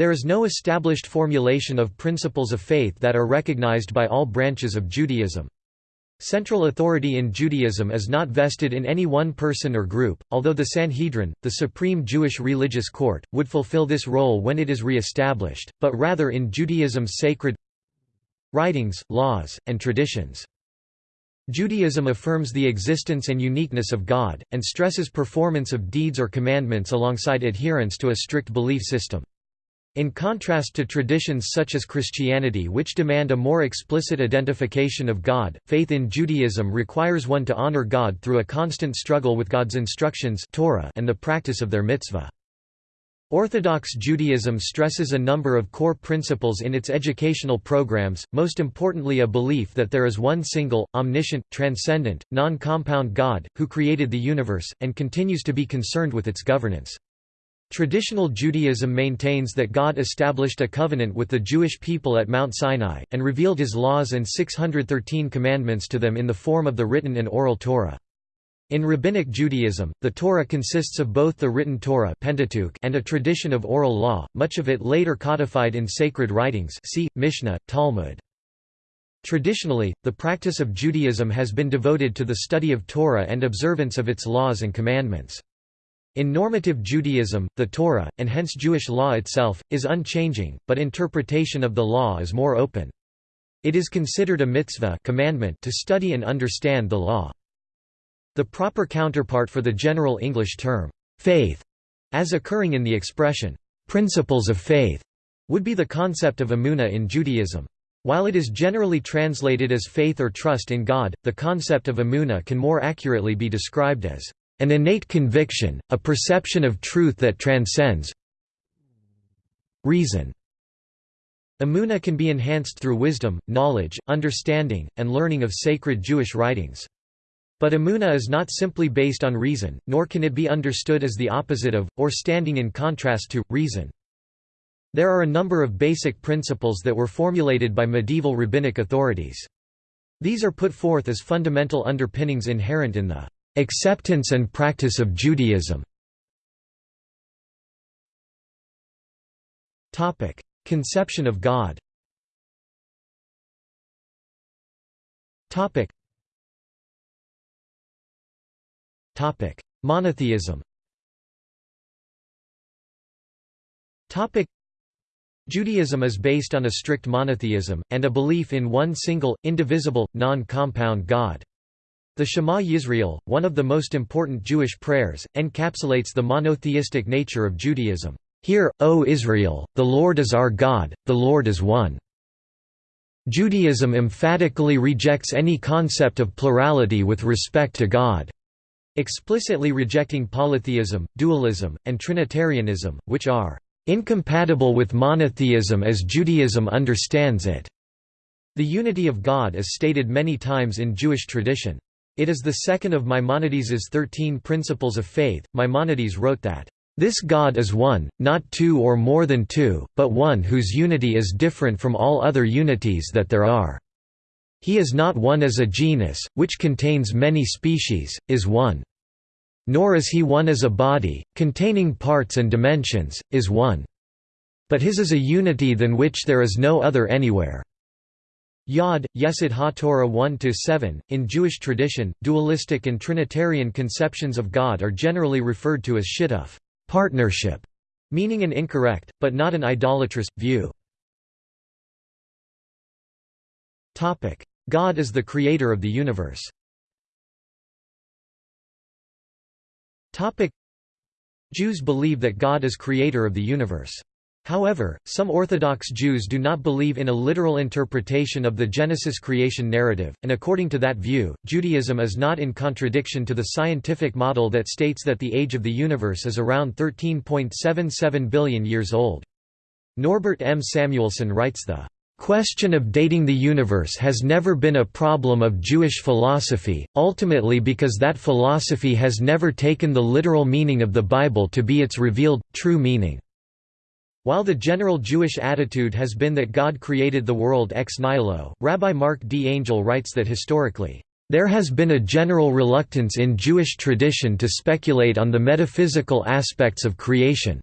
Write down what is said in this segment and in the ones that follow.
There is no established formulation of principles of faith that are recognized by all branches of Judaism. Central authority in Judaism is not vested in any one person or group, although the Sanhedrin, the supreme Jewish religious court, would fulfill this role when it is re-established, but rather in Judaism's sacred writings, laws, and traditions. Judaism affirms the existence and uniqueness of God, and stresses performance of deeds or commandments alongside adherence to a strict belief system. In contrast to traditions such as Christianity which demand a more explicit identification of God, faith in Judaism requires one to honor God through a constant struggle with God's instructions Torah and the practice of their mitzvah. Orthodox Judaism stresses a number of core principles in its educational programs, most importantly a belief that there is one single, omniscient, transcendent, non-compound God, who created the universe, and continues to be concerned with its governance. Traditional Judaism maintains that God established a covenant with the Jewish people at Mount Sinai, and revealed his laws and 613 commandments to them in the form of the written and oral Torah. In Rabbinic Judaism, the Torah consists of both the written Torah Pentateuch and a tradition of oral law, much of it later codified in sacred writings see, Mishnah, Talmud. Traditionally, the practice of Judaism has been devoted to the study of Torah and observance of its laws and commandments. In normative Judaism, the Torah, and hence Jewish law itself, is unchanging, but interpretation of the law is more open. It is considered a mitzvah commandment to study and understand the law. The proper counterpart for the general English term, faith, as occurring in the expression, principles of faith, would be the concept of emunah in Judaism. While it is generally translated as faith or trust in God, the concept of emunah can more accurately be described as an innate conviction, a perception of truth that transcends reason. Emunah can be enhanced through wisdom, knowledge, understanding, and learning of sacred Jewish writings. But emunah is not simply based on reason, nor can it be understood as the opposite of, or standing in contrast to, reason. There are a number of basic principles that were formulated by medieval rabbinic authorities. These are put forth as fundamental underpinnings inherent in the Acceptance and practice of Judaism. Conception of God. Monotheism. Judaism is based on a strict monotheism, and a belief in one single, indivisible, non-compound God. The Shema Yisrael, one of the most important Jewish prayers, encapsulates the monotheistic nature of Judaism. Hear, O Israel, the Lord is our God, the Lord is one. Judaism emphatically rejects any concept of plurality with respect to God, explicitly rejecting polytheism, dualism, and Trinitarianism, which are incompatible with monotheism as Judaism understands it. The unity of God is stated many times in Jewish tradition. It is the second of Maimonides's Thirteen Principles of Faith. Maimonides wrote that, "...this God is one, not two or more than two, but one whose unity is different from all other unities that there are. He is not one as a genus, which contains many species, is one. Nor is he one as a body, containing parts and dimensions, is one. But his is a unity than which there is no other anywhere." Yod, Yesod HaTorah 1–7. In Jewish tradition, dualistic and Trinitarian conceptions of God are generally referred to as shittuf partnership", meaning an incorrect, but not an idolatrous, view. God is the creator of the universe Jews believe that God is creator of the universe. However, some Orthodox Jews do not believe in a literal interpretation of the Genesis creation narrative, and according to that view, Judaism is not in contradiction to the scientific model that states that the age of the universe is around 13.77 billion years old. Norbert M. Samuelson writes the question of dating the universe has never been a problem of Jewish philosophy, ultimately because that philosophy has never taken the literal meaning of the Bible to be its revealed, true meaning. While the general Jewish attitude has been that God created the world ex nihilo, Rabbi Marc D. Angel writes that historically, "...there has been a general reluctance in Jewish tradition to speculate on the metaphysical aspects of creation.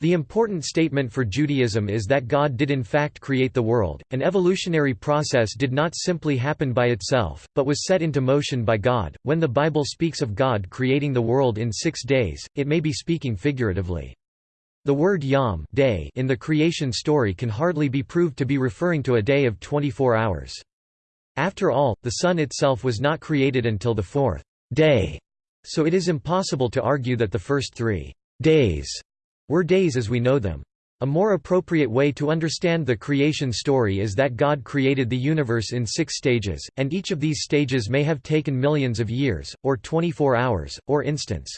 The important statement for Judaism is that God did in fact create the world. An evolutionary process did not simply happen by itself, but was set into motion by God. When the Bible speaks of God creating the world in six days, it may be speaking figuratively. The word yom day in the creation story can hardly be proved to be referring to a day of 24 hours. After all, the sun itself was not created until the fourth day, so it is impossible to argue that the first three days were days as we know them. A more appropriate way to understand the creation story is that God created the universe in six stages, and each of these stages may have taken millions of years, or 24 hours, or instants.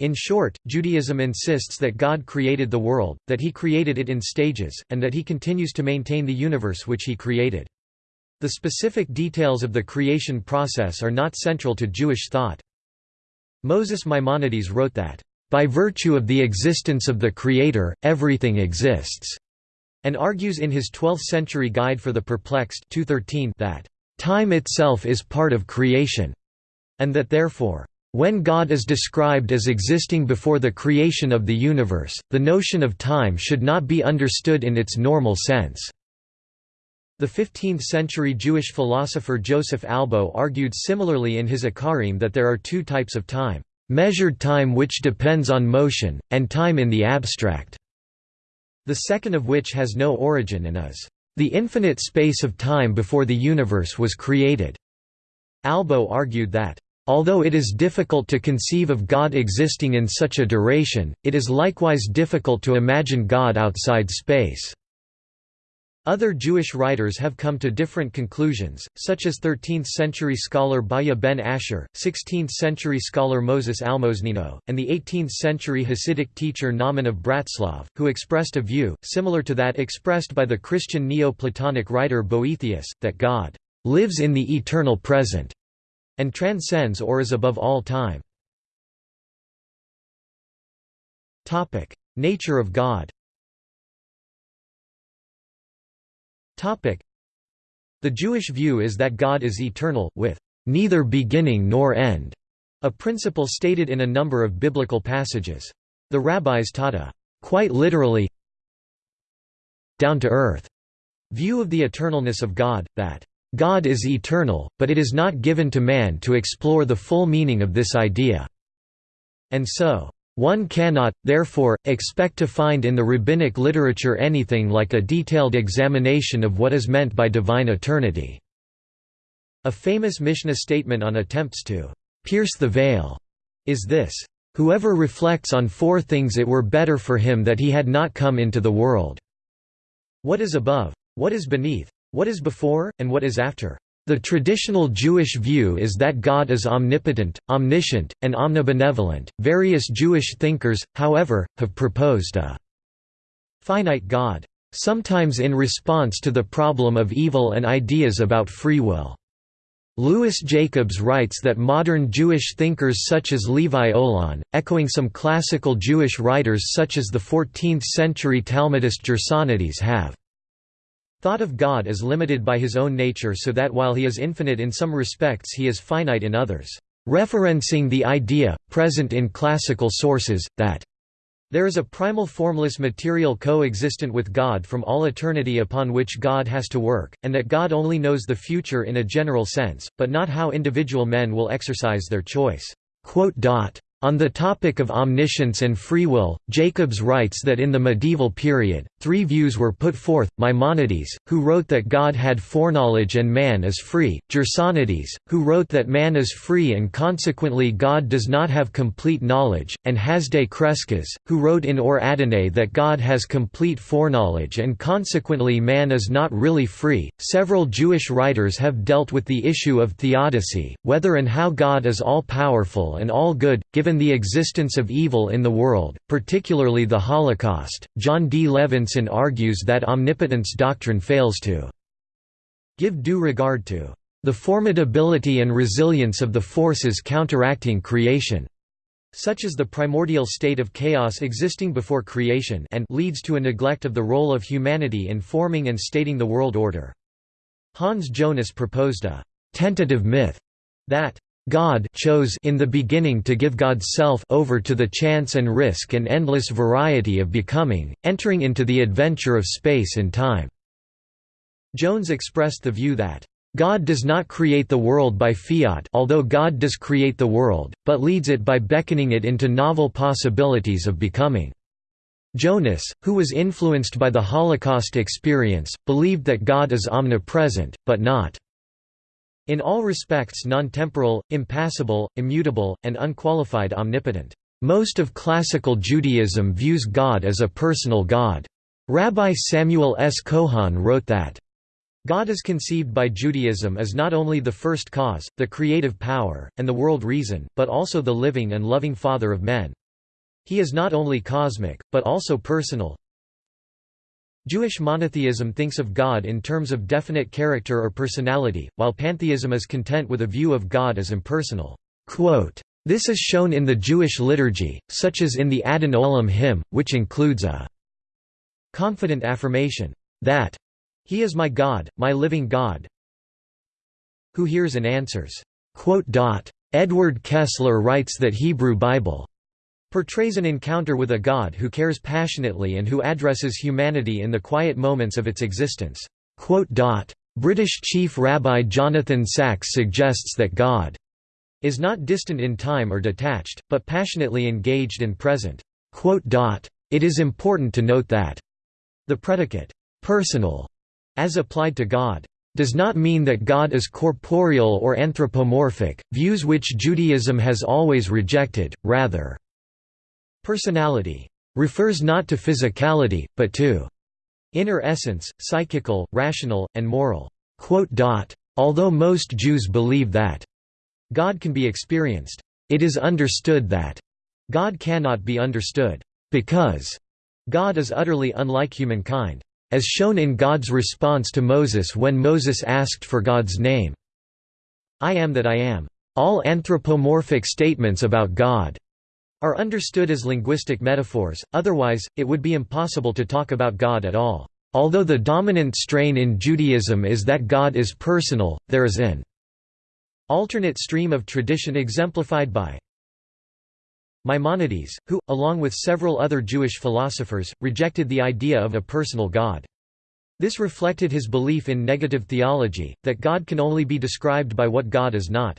In short, Judaism insists that God created the world, that he created it in stages, and that he continues to maintain the universe which he created. The specific details of the creation process are not central to Jewish thought. Moses Maimonides wrote that, by virtue of the existence of the Creator, everything exists, and argues in his 12th-century Guide for the Perplexed 213 that, time itself is part of creation, and that therefore, when God is described as existing before the creation of the universe, the notion of time should not be understood in its normal sense. The 15th-century Jewish philosopher Joseph Albo argued similarly in his Ikarim that there are two types of time measured time which depends on motion, and time in the abstract, the second of which has no origin and is the infinite space of time before the universe was created. Albo argued that, Although it is difficult to conceive of God existing in such a duration, it is likewise difficult to imagine God outside space. Other Jewish writers have come to different conclusions, such as 13th-century scholar Bahya ben Asher, 16th-century scholar Moses Almosnino, and the 18th-century Hasidic teacher Nahman of Bratslav, who expressed a view, similar to that expressed by the Christian Neo-Platonic writer Boethius, that God lives in the eternal present, and transcends or is above all time. Topic: Nature of God Topic: The Jewish view is that God is eternal, with neither beginning nor end, a principle stated in a number of biblical passages. The rabbis taught a quite literally down-to-earth view of the eternalness of God, that God is eternal, but it is not given to man to explore the full meaning of this idea. And so, one cannot, therefore, expect to find in the rabbinic literature anything like a detailed examination of what is meant by divine eternity. A famous Mishnah statement on attempts to pierce the veil is this, Whoever reflects on four things it were better for him that he had not come into the world. What is above? What is beneath? What is before, and what is after? The traditional Jewish view is that God is omnipotent, omniscient, and omnibenevolent. Various Jewish thinkers, however, have proposed a finite God, sometimes in response to the problem of evil and ideas about free will. Louis Jacobs writes that modern Jewish thinkers such as Levi Olan, echoing some classical Jewish writers such as the 14th-century Talmudist Gersonides have Thought of God is limited by his own nature so that while he is infinite in some respects he is finite in others, referencing the idea, present in classical sources, that there is a primal formless material co-existent with God from all eternity upon which God has to work, and that God only knows the future in a general sense, but not how individual men will exercise their choice. On the topic of omniscience and free will, Jacobs writes that in the medieval period, three views were put forth, Maimonides, who wrote that God had foreknowledge and man is free, Gersonides, who wrote that man is free and consequently God does not have complete knowledge, and Hasdai Crescas, who wrote in Or Adonai that God has complete foreknowledge and consequently man is not really free. Several Jewish writers have dealt with the issue of theodicy, whether and how God is all-powerful and all-good, given given the existence of evil in the world, particularly the Holocaust, Jon D. Levenson argues that omnipotence doctrine fails to give due regard to the formidability and resilience of the forces counteracting creation, such as the primordial state of chaos existing before creation and leads to a neglect of the role of humanity in forming and stating the world order. Hans Jonas proposed a tentative myth that God chose in the beginning to give God's self over to the chance and risk and endless variety of becoming, entering into the adventure of space and time." Jonas expressed the view that, "...God does not create the world by fiat although God does create the world, but leads it by beckoning it into novel possibilities of becoming." Jonas, who was influenced by the Holocaust experience, believed that God is omnipresent, but not in all respects non-temporal, impassible, immutable, and unqualified omnipotent. Most of classical Judaism views God as a personal God. Rabbi Samuel S. Cohon wrote that, God is conceived by Judaism as not only the first cause, the creative power, and the world reason, but also the living and loving Father of men. He is not only cosmic, but also personal, Jewish monotheism thinks of God in terms of definite character or personality, while pantheism is content with a view of God as impersonal. This is shown in the Jewish liturgy, such as in the Adon Olam hymn, which includes a confident affirmation that He is my God, my living God, who hears and answers. Edward Kessler writes that Hebrew Bible portrays an encounter with a God who cares passionately and who addresses humanity in the quiet moments of its existence. British Chief Rabbi Jonathan Sacks suggests that God is not distant in time or detached, but passionately engaged and present. It is important to note that the predicate, personal, as applied to God, does not mean that God is corporeal or anthropomorphic, views which Judaism has always rejected, rather, Personality refers not to physicality, but to inner essence, psychical, rational, and moral. Although most Jews believe that God can be experienced, it is understood that God cannot be understood, because God is utterly unlike humankind, as shown in God's response to Moses when Moses asked for God's name. I am that I am. All anthropomorphic statements about God are understood as linguistic metaphors, otherwise, it would be impossible to talk about God at all. Although the dominant strain in Judaism is that God is personal, there is an alternate stream of tradition exemplified by Maimonides, who, along with several other Jewish philosophers, rejected the idea of a personal God. This reflected his belief in negative theology, that God can only be described by what God is not.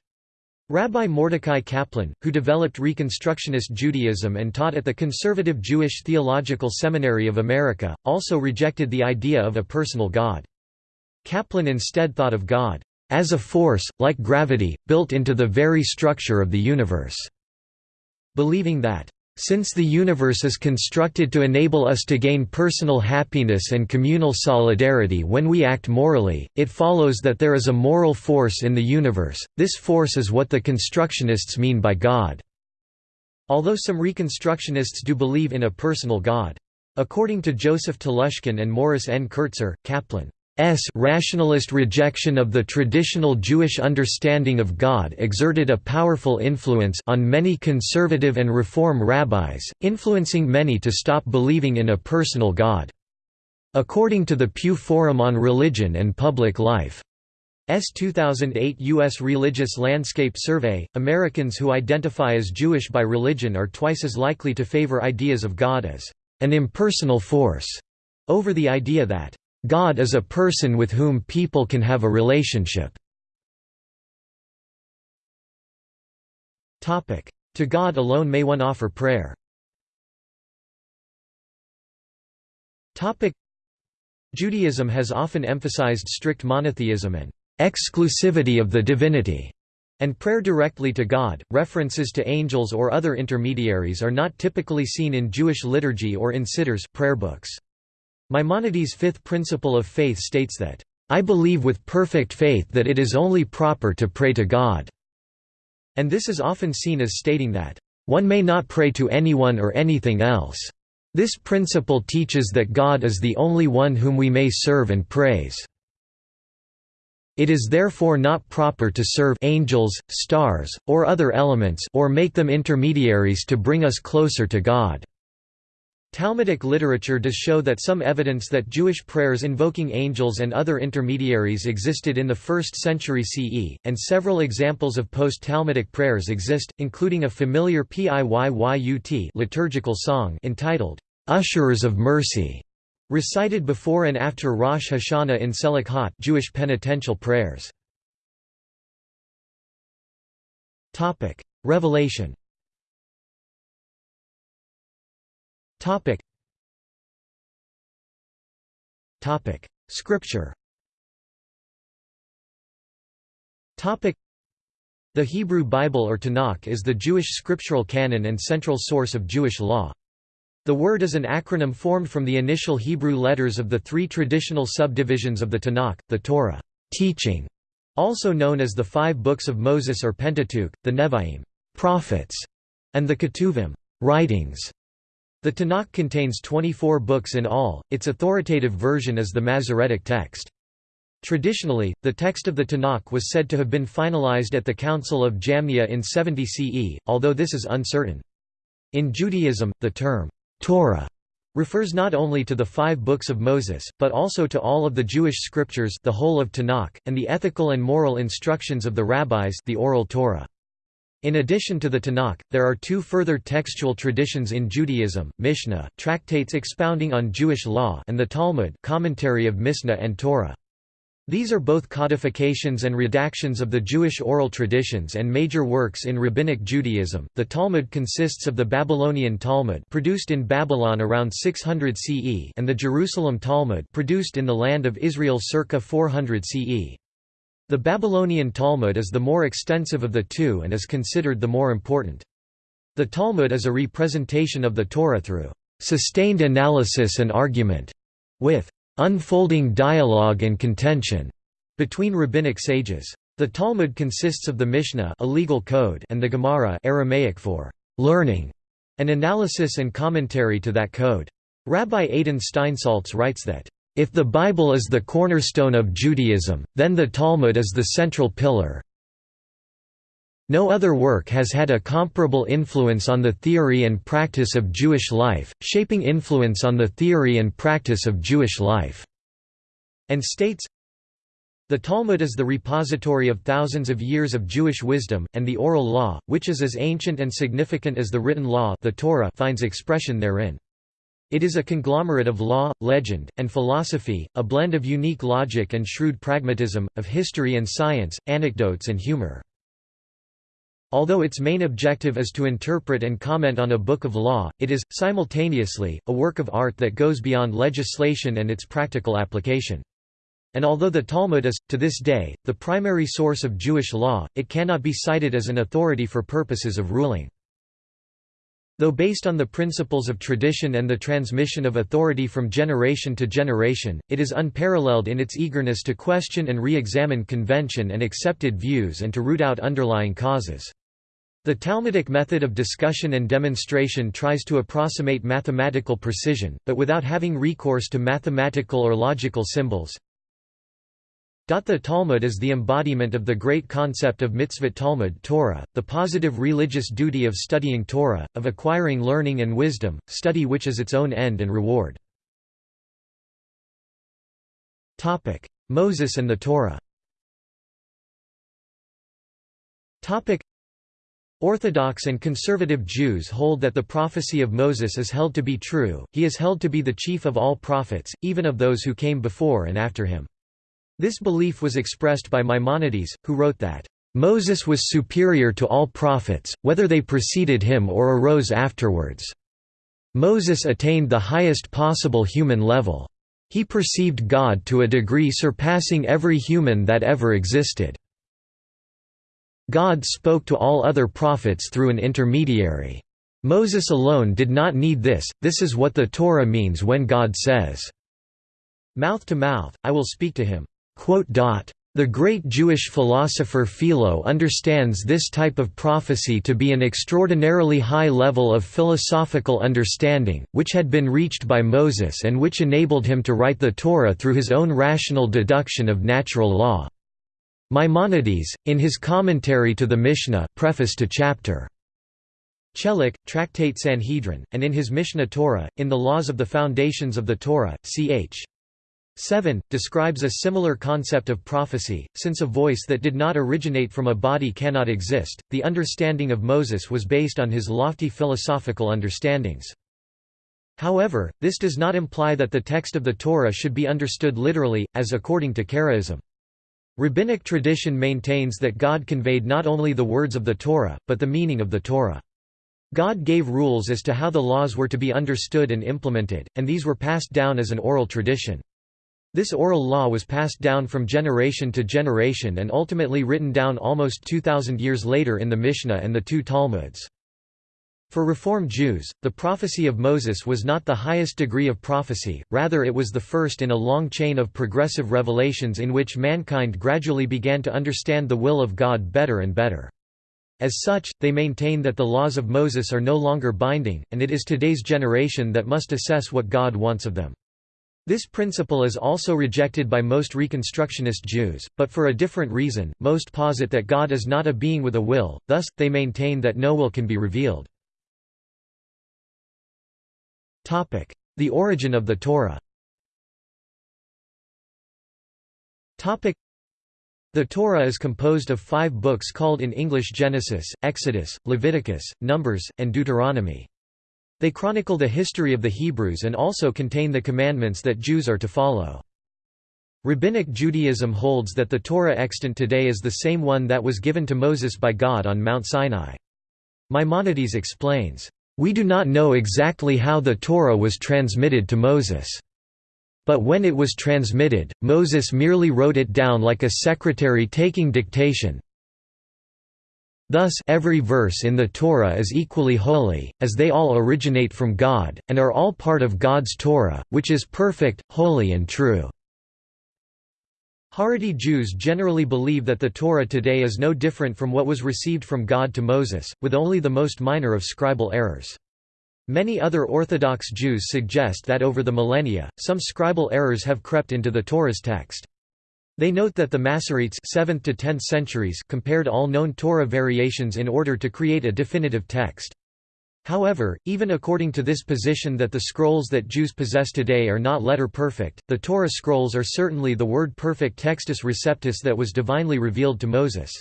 Rabbi Mordecai Kaplan, who developed Reconstructionist Judaism and taught at the Conservative Jewish Theological Seminary of America, also rejected the idea of a personal God. Kaplan instead thought of God as a force, like gravity, built into the very structure of the universe, believing that since the universe is constructed to enable us to gain personal happiness and communal solidarity when we act morally, it follows that there is a moral force in the universe, this force is what the Constructionists mean by God. Although some Reconstructionists do believe in a personal God. According to Joseph Telushkin and Morris N. Kertzer, Kaplan S. rationalist rejection of the traditional Jewish understanding of God exerted a powerful influence on many conservative and reform rabbis, influencing many to stop believing in a personal God. According to the Pew Forum on Religion and Public Life, S. 2008 U.S. Religious Landscape Survey, Americans who identify as Jewish by religion are twice as likely to favor ideas of God as an impersonal force over the idea that God is a person with whom people can have a relationship. To God alone may one offer prayer. Judaism has often emphasized strict monotheism and exclusivity of the divinity, and prayer directly to God. References to angels or other intermediaries are not typically seen in Jewish liturgy or in siddurs prayer books. Maimonides' fifth principle of faith states that, "...I believe with perfect faith that it is only proper to pray to God." And this is often seen as stating that, "...one may not pray to anyone or anything else." This principle teaches that God is the only one whom we may serve and praise. It is therefore not proper to serve angels, stars, or other elements or make them intermediaries to bring us closer to God. Talmudic literature does show that some evidence that Jewish prayers invoking angels and other intermediaries existed in the 1st century CE, and several examples of post-Talmudic prayers exist, including a familiar Piyyut liturgical song entitled, "'Usherers of Mercy' recited before and after Rosh Hashanah in Selichot Jewish penitential prayers. Revelation Topic. Topic. Scripture Topic. The Hebrew Bible or Tanakh is the Jewish scriptural canon and central source of Jewish law. The word is an acronym formed from the initial Hebrew letters of the three traditional subdivisions of the Tanakh, the Torah teaching, also known as the five books of Moses or Pentateuch, the Nevi'im prophets, and the Ketuvim writings. The Tanakh contains 24 books in all, its authoritative version is the Masoretic text. Traditionally, the text of the Tanakh was said to have been finalized at the Council of Jamnia in 70 CE, although this is uncertain. In Judaism, the term, Torah, refers not only to the five books of Moses, but also to all of the Jewish scriptures the whole of Tanakh, and the ethical and moral instructions of the rabbis the oral Torah. In addition to the Tanakh, there are two further textual traditions in Judaism, Mishnah, tractates expounding on Jewish law and the Talmud commentary of Mishnah and Torah. These are both codifications and redactions of the Jewish oral traditions and major works in Rabbinic Judaism. The Talmud consists of the Babylonian Talmud produced in Babylon around 600 CE and the Jerusalem Talmud produced in the land of Israel circa 400 CE. The Babylonian Talmud is the more extensive of the two and is considered the more important. The Talmud is a representation of the Torah through sustained analysis and argument, with unfolding dialogue and contention between rabbinic sages. The Talmud consists of the Mishnah a legal code and the Gemara Aramaic for learning, an analysis and commentary to that code. Rabbi Adin Steinsaltz writes that if the Bible is the cornerstone of Judaism, then the Talmud is the central pillar. No other work has had a comparable influence on the theory and practice of Jewish life, shaping influence on the theory and practice of Jewish life." And states, the Talmud is the repository of thousands of years of Jewish wisdom, and the oral law, which is as ancient and significant as the written law the Torah finds expression therein. It is a conglomerate of law, legend, and philosophy, a blend of unique logic and shrewd pragmatism, of history and science, anecdotes and humor. Although its main objective is to interpret and comment on a book of law, it is, simultaneously, a work of art that goes beyond legislation and its practical application. And although the Talmud is, to this day, the primary source of Jewish law, it cannot be cited as an authority for purposes of ruling. Though based on the principles of tradition and the transmission of authority from generation to generation, it is unparalleled in its eagerness to question and re-examine convention and accepted views and to root out underlying causes. The Talmudic method of discussion and demonstration tries to approximate mathematical precision, but without having recourse to mathematical or logical symbols. The Talmud is the embodiment of the great concept of mitzvot Talmud Torah, the positive religious duty of studying Torah, of acquiring learning and wisdom, study which is its own end and reward. Moses and the Torah Orthodox and conservative Jews hold that the prophecy of Moses is held to be true, he is held to be the chief of all prophets, even of those who came before and after him. This belief was expressed by Maimonides, who wrote that, "...Moses was superior to all prophets, whether they preceded him or arose afterwards. Moses attained the highest possible human level. He perceived God to a degree surpassing every human that ever existed. God spoke to all other prophets through an intermediary. Moses alone did not need this, this is what the Torah means when God says, Mouth to mouth, I will speak to him. The great Jewish philosopher Philo understands this type of prophecy to be an extraordinarily high level of philosophical understanding, which had been reached by Moses and which enabled him to write the Torah through his own rational deduction of natural law. Maimonides, in his commentary to the Mishnah preface to chapter Chelek, Tractate Sanhedrin, and in his Mishneh Torah, in the Laws of the Foundations of the Torah, ch. 7, describes a similar concept of prophecy, since a voice that did not originate from a body cannot exist. The understanding of Moses was based on his lofty philosophical understandings. However, this does not imply that the text of the Torah should be understood literally, as according to Karaism. Rabbinic tradition maintains that God conveyed not only the words of the Torah, but the meaning of the Torah. God gave rules as to how the laws were to be understood and implemented, and these were passed down as an oral tradition. This oral law was passed down from generation to generation and ultimately written down almost 2,000 years later in the Mishnah and the two Talmuds. For Reform Jews, the prophecy of Moses was not the highest degree of prophecy, rather it was the first in a long chain of progressive revelations in which mankind gradually began to understand the will of God better and better. As such, they maintain that the laws of Moses are no longer binding, and it is today's generation that must assess what God wants of them. This principle is also rejected by most Reconstructionist Jews, but for a different reason, most posit that God is not a being with a will, thus, they maintain that no will can be revealed. The origin of the Torah the Torah is composed of five books called in English Genesis, Exodus, Leviticus, Numbers, and Deuteronomy. They chronicle the history of the Hebrews and also contain the commandments that Jews are to follow. Rabbinic Judaism holds that the Torah extant today is the same one that was given to Moses by God on Mount Sinai. Maimonides explains, "...we do not know exactly how the Torah was transmitted to Moses." But when it was transmitted, Moses merely wrote it down like a secretary taking dictation. Thus every verse in the Torah is equally holy, as they all originate from God, and are all part of God's Torah, which is perfect, holy and true. Haredi Jews generally believe that the Torah today is no different from what was received from God to Moses, with only the most minor of scribal errors. Many other Orthodox Jews suggest that over the millennia, some scribal errors have crept into the Torah's text. They note that the Masoretes 7th to 10th centuries compared all known Torah variations in order to create a definitive text. However, even according to this position that the scrolls that Jews possess today are not letter perfect, the Torah scrolls are certainly the word perfect textus receptus that was divinely revealed to Moses.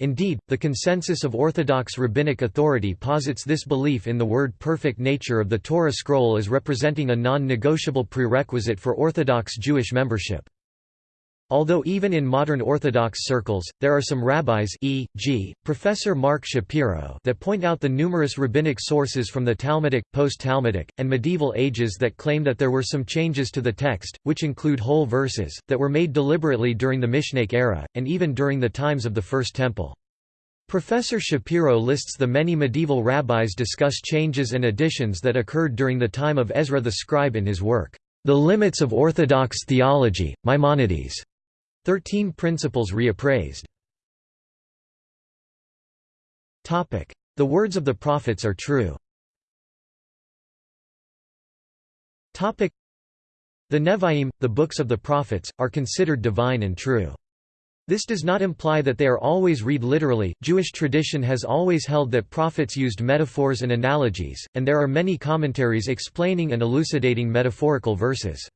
Indeed, the consensus of Orthodox rabbinic authority posits this belief in the word perfect nature of the Torah scroll as representing a non-negotiable prerequisite for Orthodox Jewish membership. Although even in modern Orthodox circles, there are some rabbis e.g., Professor Marc Shapiro that point out the numerous rabbinic sources from the Talmudic, post-Talmudic, and medieval ages that claim that there were some changes to the text, which include whole verses, that were made deliberately during the Mishnaic era, and even during the times of the First Temple. Professor Shapiro lists the many medieval rabbis discuss changes and additions that occurred during the time of Ezra the scribe in his work, The Limits of Orthodox Theology, Maimonides. Thirteen Principles Reappraised. The words of the prophets are true. The Nevi'im, the books of the prophets, are considered divine and true. This does not imply that they are always read literally. Jewish tradition has always held that prophets used metaphors and analogies, and there are many commentaries explaining and elucidating metaphorical verses.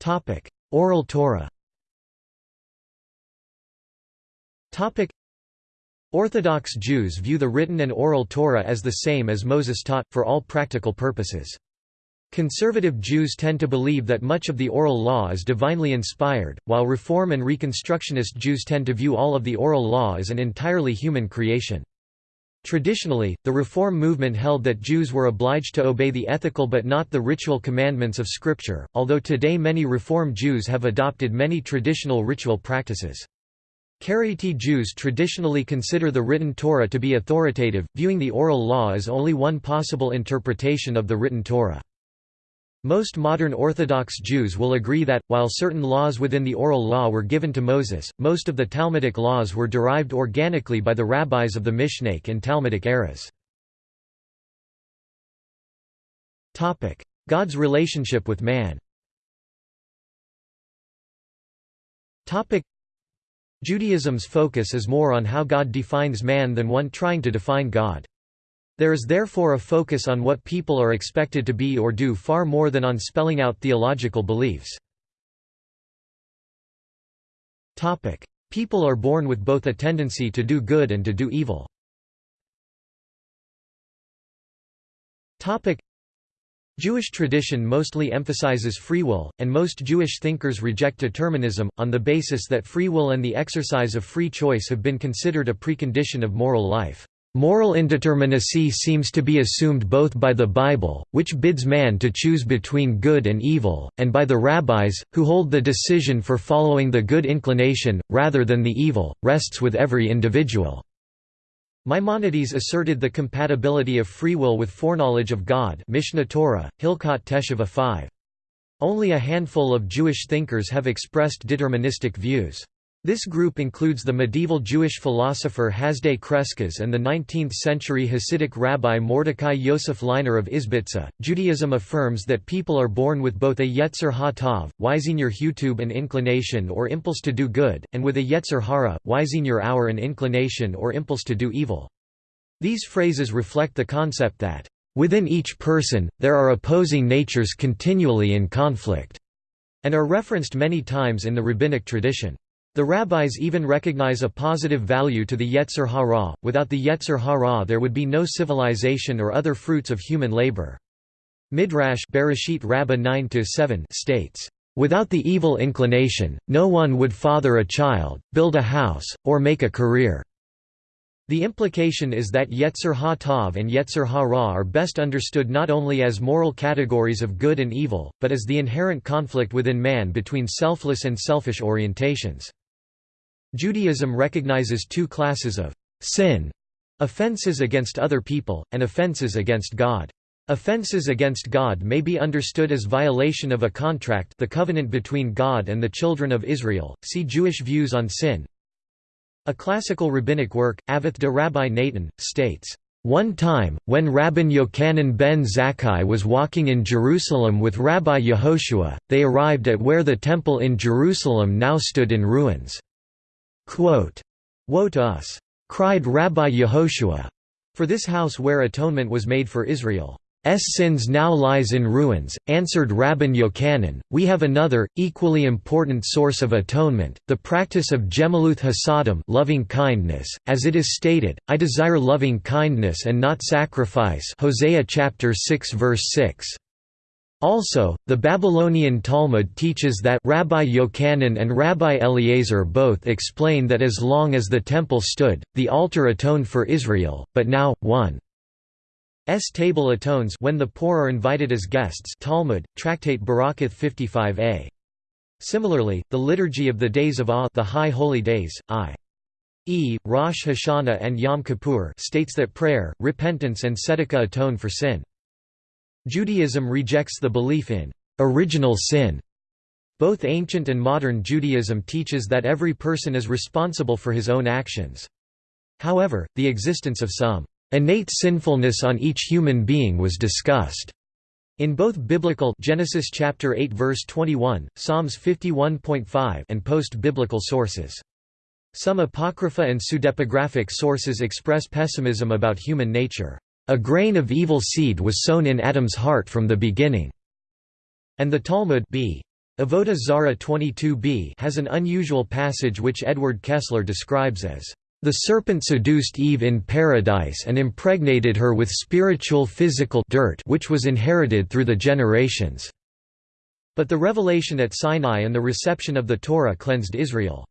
Topic: Oral Torah. Topic: Orthodox Jews view the written and oral Torah as the same as Moses taught, for all practical purposes. Conservative Jews tend to believe that much of the oral law is divinely inspired, while Reform and Reconstructionist Jews tend to view all of the oral law as an entirely human creation. Traditionally, the Reform movement held that Jews were obliged to obey the ethical but not the ritual commandments of Scripture, although today many Reform Jews have adopted many traditional ritual practices. Karaite Jews traditionally consider the written Torah to be authoritative, viewing the oral law as only one possible interpretation of the written Torah. Most modern Orthodox Jews will agree that, while certain laws within the oral law were given to Moses, most of the Talmudic laws were derived organically by the rabbis of the Mishnaic and Talmudic eras. God's relationship with man Judaism's focus is more on how God defines man than one trying to define God. There is therefore a focus on what people are expected to be or do far more than on spelling out theological beliefs. People are born with both a tendency to do good and to do evil. Jewish tradition mostly emphasizes free will, and most Jewish thinkers reject determinism, on the basis that free will and the exercise of free choice have been considered a precondition of moral life. Moral indeterminacy seems to be assumed both by the Bible, which bids man to choose between good and evil, and by the rabbis, who hold the decision for following the good inclination, rather than the evil, rests with every individual. Maimonides asserted the compatibility of free will with foreknowledge of God Mishneh Torah, Hilkot Teshuvah 5. Only a handful of Jewish thinkers have expressed deterministic views. This group includes the medieval Jewish philosopher Hasdai Crescas and the 19th-century Hasidic rabbi Mordecai Yosef Leiner of Izbitza. Judaism affirms that people are born with both a Yetzer Ha-Tov, Wiesenier Hutub an inclination or impulse to do good, and with a Yetzer Hara, Wiesenier Hour an inclination or impulse to do evil. These phrases reflect the concept that, "...within each person, there are opposing natures continually in conflict," and are referenced many times in the rabbinic tradition. The rabbis even recognize a positive value to the Yetzer Hara, without the Yetzer Hara there would be no civilization or other fruits of human labor. Midrash Bereshit Rabbah 9 states, "...without the evil inclination, no one would father a child, build a house, or make a career." The implication is that Yetzer Ha-Tov and Yetzer Ha-Ra are best understood not only as moral categories of good and evil, but as the inherent conflict within man between selfless and selfish orientations. Judaism recognizes two classes of sin offenses against other people, and offenses against God. Offenses against God may be understood as violation of a contract the covenant between God and the children of Israel. See Jewish views on sin. A classical rabbinic work, Avot de Rabbi Natan, states, one time, when Rabban Yochanan ben Zakkai was walking in Jerusalem with Rabbi Yehoshua, they arrived at where the temple in Jerusalem now stood in ruins. Quote, Woe to us! cried Rabbi Yehoshua. For this house where atonement was made for Israel's sins now lies in ruins, answered Rabban Yochanan, we have another, equally important source of atonement, the practice of Gemilut Hasadim loving kindness, as it is stated, I desire loving kindness and not sacrifice Hosea chapter 6 verse 6. Also, the Babylonian Talmud teaches that Rabbi Yochanan and Rabbi Eliezer both explain that as long as the temple stood, the altar atoned for Israel, but now, one S table atones when the poor are invited as guests Talmud, Tractate Berakhot 55a. Similarly, the Liturgy of the Days of Awe the High Holy Days, i.e., Rosh Hashanah and Yom Kippur states that prayer, repentance and tzedakah atone for sin. Judaism rejects the belief in original sin. Both ancient and modern Judaism teaches that every person is responsible for his own actions. However, the existence of some innate sinfulness on each human being was discussed. In both biblical Genesis chapter 8 verse 21, Psalms 51.5 and post-biblical sources. Some apocrypha and pseudepigraphic sources express pessimism about human nature. A grain of evil seed was sown in Adam's heart from the beginning." And the Talmud b. Avodah Zarah 22b has an unusual passage which Edward Kessler describes as, "...the serpent seduced Eve in paradise and impregnated her with spiritual physical dirt which was inherited through the generations." But the revelation at Sinai and the reception of the Torah cleansed Israel.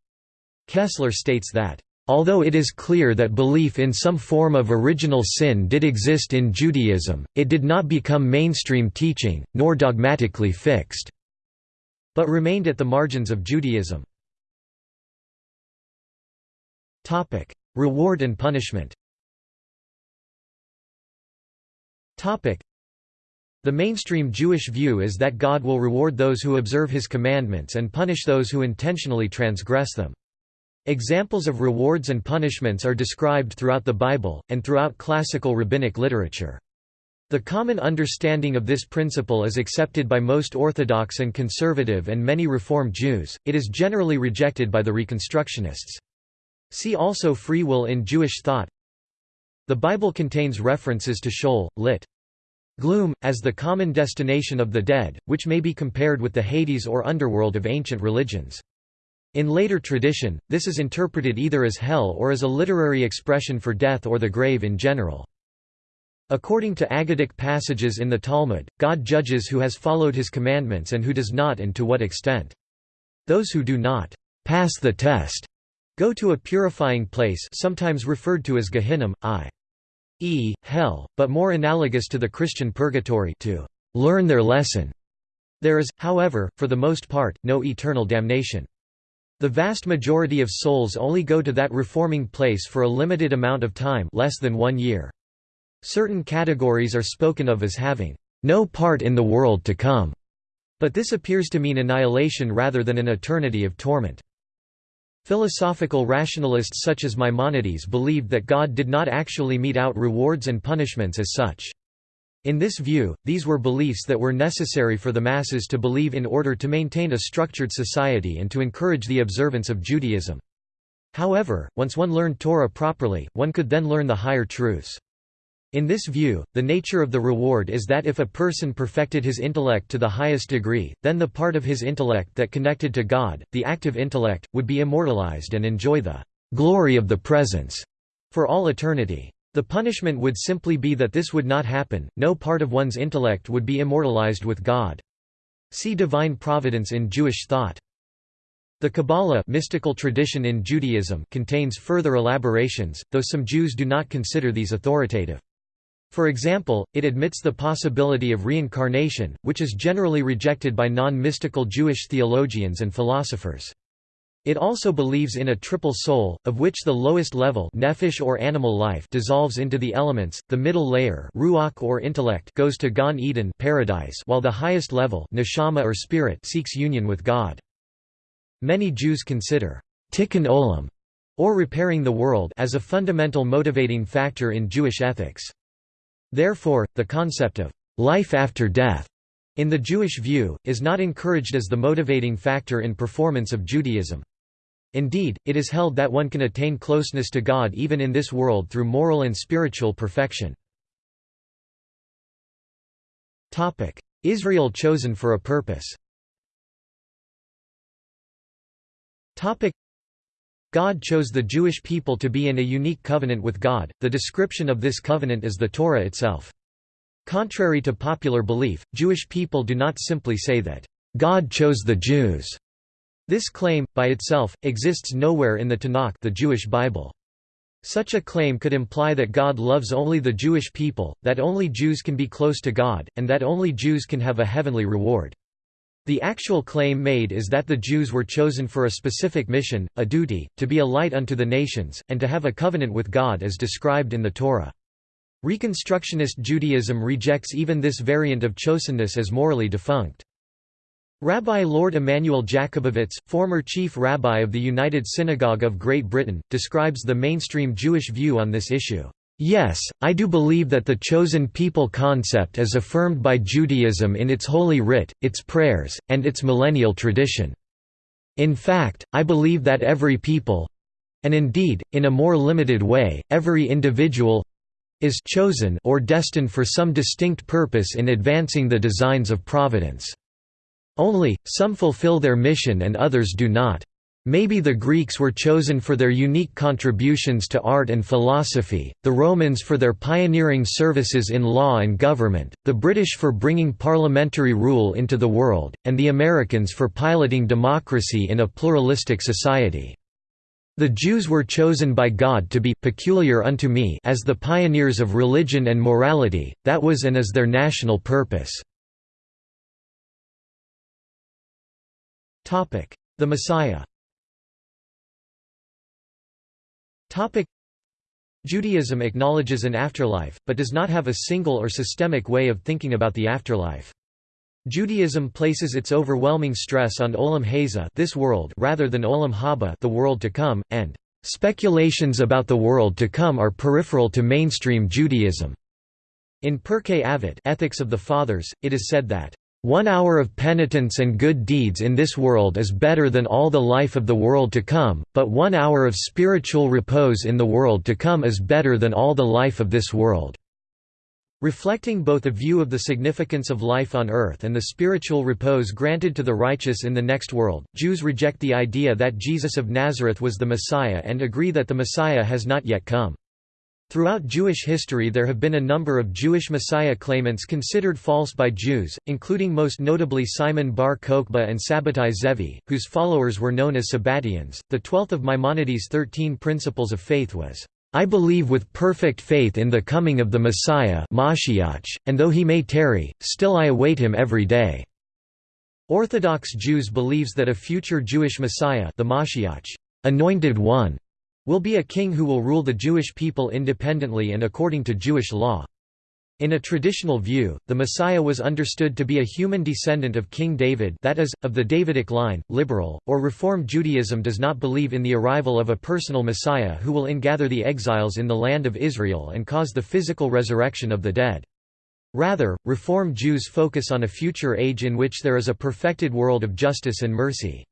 Kessler states that, Although it is clear that belief in some form of original sin did exist in Judaism, it did not become mainstream teaching, nor dogmatically fixed, but remained at the margins of Judaism. Reward and punishment The mainstream Jewish view is that God will reward those who observe his commandments and punish those who intentionally transgress them. Examples of rewards and punishments are described throughout the Bible, and throughout classical rabbinic literature. The common understanding of this principle is accepted by most Orthodox and conservative and many Reform Jews, it is generally rejected by the Reconstructionists. See also free will in Jewish thought The Bible contains references to Sheol, lit. Gloom, as the common destination of the dead, which may be compared with the Hades or underworld of ancient religions. In later tradition, this is interpreted either as hell or as a literary expression for death or the grave in general. According to Aggadic passages in the Talmud, God judges who has followed his commandments and who does not and to what extent. Those who do not pass the test go to a purifying place sometimes referred to as Gehinnom, i.e., hell, but more analogous to the Christian purgatory to learn their lesson. There is, however, for the most part, no eternal damnation. The vast majority of souls only go to that reforming place for a limited amount of time less than one year. Certain categories are spoken of as having no part in the world to come, but this appears to mean annihilation rather than an eternity of torment. Philosophical rationalists such as Maimonides believed that God did not actually mete out rewards and punishments as such. In this view, these were beliefs that were necessary for the masses to believe in order to maintain a structured society and to encourage the observance of Judaism. However, once one learned Torah properly, one could then learn the higher truths. In this view, the nature of the reward is that if a person perfected his intellect to the highest degree, then the part of his intellect that connected to God, the active intellect, would be immortalized and enjoy the glory of the presence for all eternity. The punishment would simply be that this would not happen, no part of one's intellect would be immortalized with God. See divine providence in Jewish thought. The Kabbalah mystical tradition in Judaism contains further elaborations, though some Jews do not consider these authoritative. For example, it admits the possibility of reincarnation, which is generally rejected by non-mystical Jewish theologians and philosophers. It also believes in a triple soul, of which the lowest level nephesh or animal life dissolves into the elements, the middle layer ruach or intellect goes to Gan Eden paradise while the highest level neshama or spirit seeks union with God. Many Jews consider tikkun olam, or repairing the world as a fundamental motivating factor in Jewish ethics. Therefore, the concept of life after death in the Jewish view, is not encouraged as the motivating factor in performance of Judaism. Indeed, it is held that one can attain closeness to God even in this world through moral and spiritual perfection. Israel chosen for a purpose God chose the Jewish people to be in a unique covenant with God, the description of this covenant is the Torah itself. Contrary to popular belief, Jewish people do not simply say that, "...God chose the Jews." This claim, by itself, exists nowhere in the Tanakh the Jewish Bible. Such a claim could imply that God loves only the Jewish people, that only Jews can be close to God, and that only Jews can have a heavenly reward. The actual claim made is that the Jews were chosen for a specific mission, a duty, to be a light unto the nations, and to have a covenant with God as described in the Torah. Reconstructionist Judaism rejects even this variant of chosenness as morally defunct. Rabbi Lord Immanuel Jakobovits, former chief rabbi of the United Synagogue of Great Britain, describes the mainstream Jewish view on this issue. Yes, I do believe that the chosen people concept is affirmed by Judaism in its Holy Writ, its prayers, and its millennial tradition. In fact, I believe that every people—and indeed, in a more limited way, every individual is chosen or destined for some distinct purpose in advancing the designs of providence. Only, some fulfill their mission and others do not. Maybe the Greeks were chosen for their unique contributions to art and philosophy, the Romans for their pioneering services in law and government, the British for bringing parliamentary rule into the world, and the Americans for piloting democracy in a pluralistic society. The Jews were chosen by God to be peculiar unto me as the pioneers of religion and morality, that was and is their national purpose. The Messiah Judaism acknowledges an afterlife, but does not have a single or systemic way of thinking about the afterlife. Judaism places its overwhelming stress on Olam Hazeh this world rather than Olam Haba the world to come, and speculations about the world to come are peripheral to mainstream Judaism. In Pirkei Avot Ethics of the Fathers, it is said that, "...one hour of penitence and good deeds in this world is better than all the life of the world to come, but one hour of spiritual repose in the world to come is better than all the life of this world." Reflecting both a view of the significance of life on earth and the spiritual repose granted to the righteous in the next world, Jews reject the idea that Jesus of Nazareth was the Messiah and agree that the Messiah has not yet come. Throughout Jewish history there have been a number of Jewish Messiah claimants considered false by Jews, including most notably Simon bar Kokhba and Sabbatai Zevi, whose followers were known as Sabbatians. The twelfth of Maimonides' thirteen principles of faith was, "...I believe with perfect faith in the coming of the Messiah and though he may tarry, still I await him every day." Orthodox Jews believes that a future Jewish Messiah the Mashiach, anointed one, will be a king who will rule the Jewish people independently and according to Jewish law. In a traditional view, the Messiah was understood to be a human descendant of King David that is, of the Davidic line. Liberal, or Reform Judaism does not believe in the arrival of a personal Messiah who will ingather the exiles in the land of Israel and cause the physical resurrection of the dead. Rather, Reform Jews focus on a future age in which there is a perfected world of justice and mercy.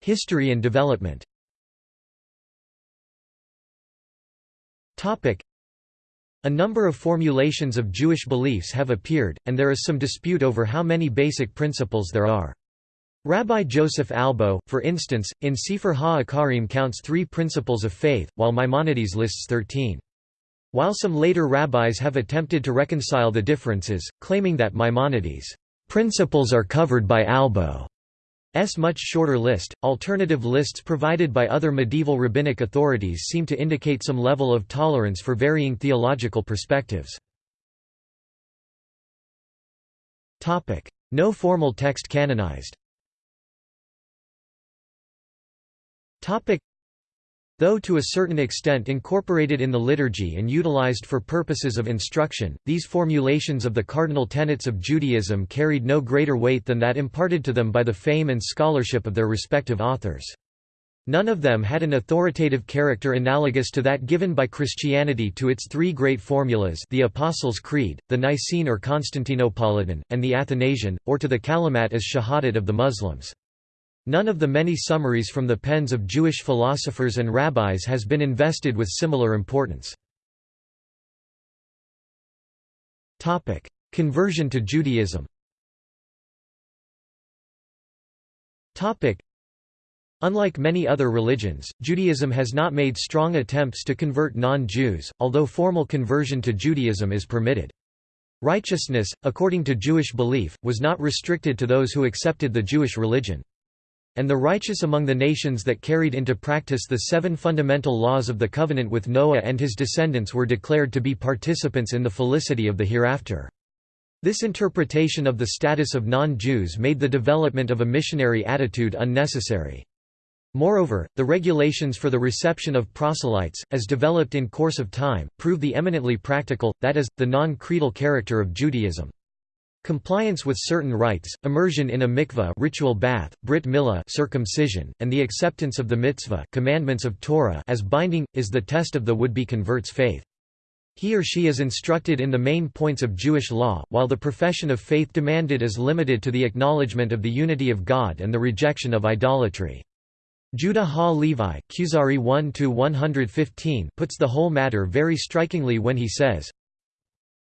History and development a number of formulations of Jewish beliefs have appeared, and there is some dispute over how many basic principles there are. Rabbi Joseph Albo, for instance, in Sefer HaIkkarim counts three principles of faith, while Maimonides lists thirteen. While some later rabbis have attempted to reconcile the differences, claiming that Maimonides' principles are covered by Albo, S much shorter list. Alternative lists provided by other medieval rabbinic authorities seem to indicate some level of tolerance for varying theological perspectives. Topic: No formal text canonized. Topic: Though to a certain extent incorporated in the liturgy and utilized for purposes of instruction, these formulations of the cardinal tenets of Judaism carried no greater weight than that imparted to them by the fame and scholarship of their respective authors. None of them had an authoritative character analogous to that given by Christianity to its three great formulas the Apostles' Creed, the Nicene or Constantinopolitan, and the Athanasian, or to the Kalimat as Shahadat of the Muslims. None of the many summaries from the pens of Jewish philosophers and rabbis has been invested with similar importance. Conversion to Judaism Unlike many other religions, Judaism has not made strong attempts to convert non-Jews, although formal conversion to Judaism is permitted. Righteousness, according to Jewish belief, was not restricted to those who accepted the Jewish religion. And the righteous among the nations that carried into practice the seven fundamental laws of the covenant with Noah and his descendants were declared to be participants in the felicity of the hereafter. This interpretation of the status of non-Jews made the development of a missionary attitude unnecessary. Moreover, the regulations for the reception of proselytes, as developed in course of time, prove the eminently practical, that is, the non-creedal character of Judaism. Compliance with certain rites, immersion in a mikveh ritual bath, brit milah circumcision, and the acceptance of the mitzvah commandments of Torah as binding, is the test of the would-be convert's faith. He or she is instructed in the main points of Jewish law, while the profession of faith demanded is limited to the acknowledgement of the unity of God and the rejection of idolatry. Judah Kuzari 1 puts the whole matter very strikingly when he says,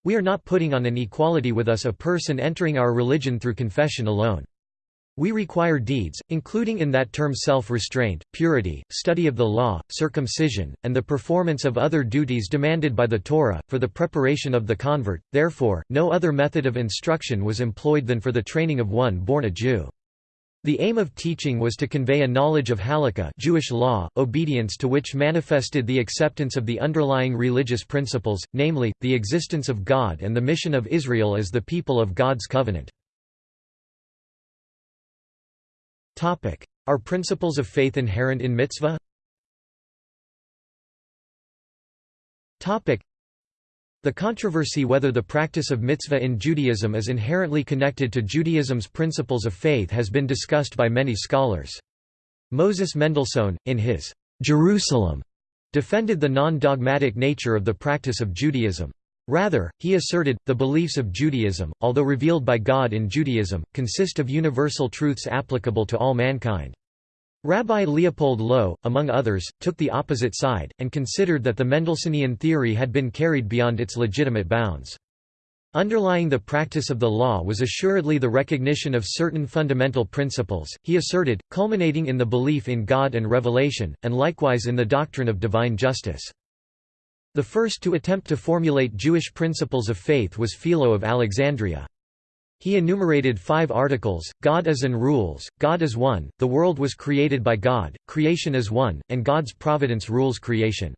we are not putting on an equality with us a person entering our religion through confession alone. We require deeds, including in that term self-restraint, purity, study of the law, circumcision, and the performance of other duties demanded by the Torah, for the preparation of the convert, therefore, no other method of instruction was employed than for the training of one born a Jew. The aim of teaching was to convey a knowledge of halakha Jewish law, obedience to which manifested the acceptance of the underlying religious principles, namely, the existence of God and the mission of Israel as the people of God's covenant. Are principles of faith inherent in mitzvah? The controversy whether the practice of mitzvah in Judaism is inherently connected to Judaism's principles of faith has been discussed by many scholars. Moses Mendelssohn, in his Jerusalem defended the non-dogmatic nature of the practice of Judaism. Rather, he asserted, the beliefs of Judaism, although revealed by God in Judaism, consist of universal truths applicable to all mankind. Rabbi Leopold Low, among others, took the opposite side, and considered that the Mendelssohnian theory had been carried beyond its legitimate bounds. Underlying the practice of the law was assuredly the recognition of certain fundamental principles, he asserted, culminating in the belief in God and revelation, and likewise in the doctrine of divine justice. The first to attempt to formulate Jewish principles of faith was Philo of Alexandria. He enumerated five articles, God is and rules, God is one, the world was created by God, creation is one, and God's providence rules creation.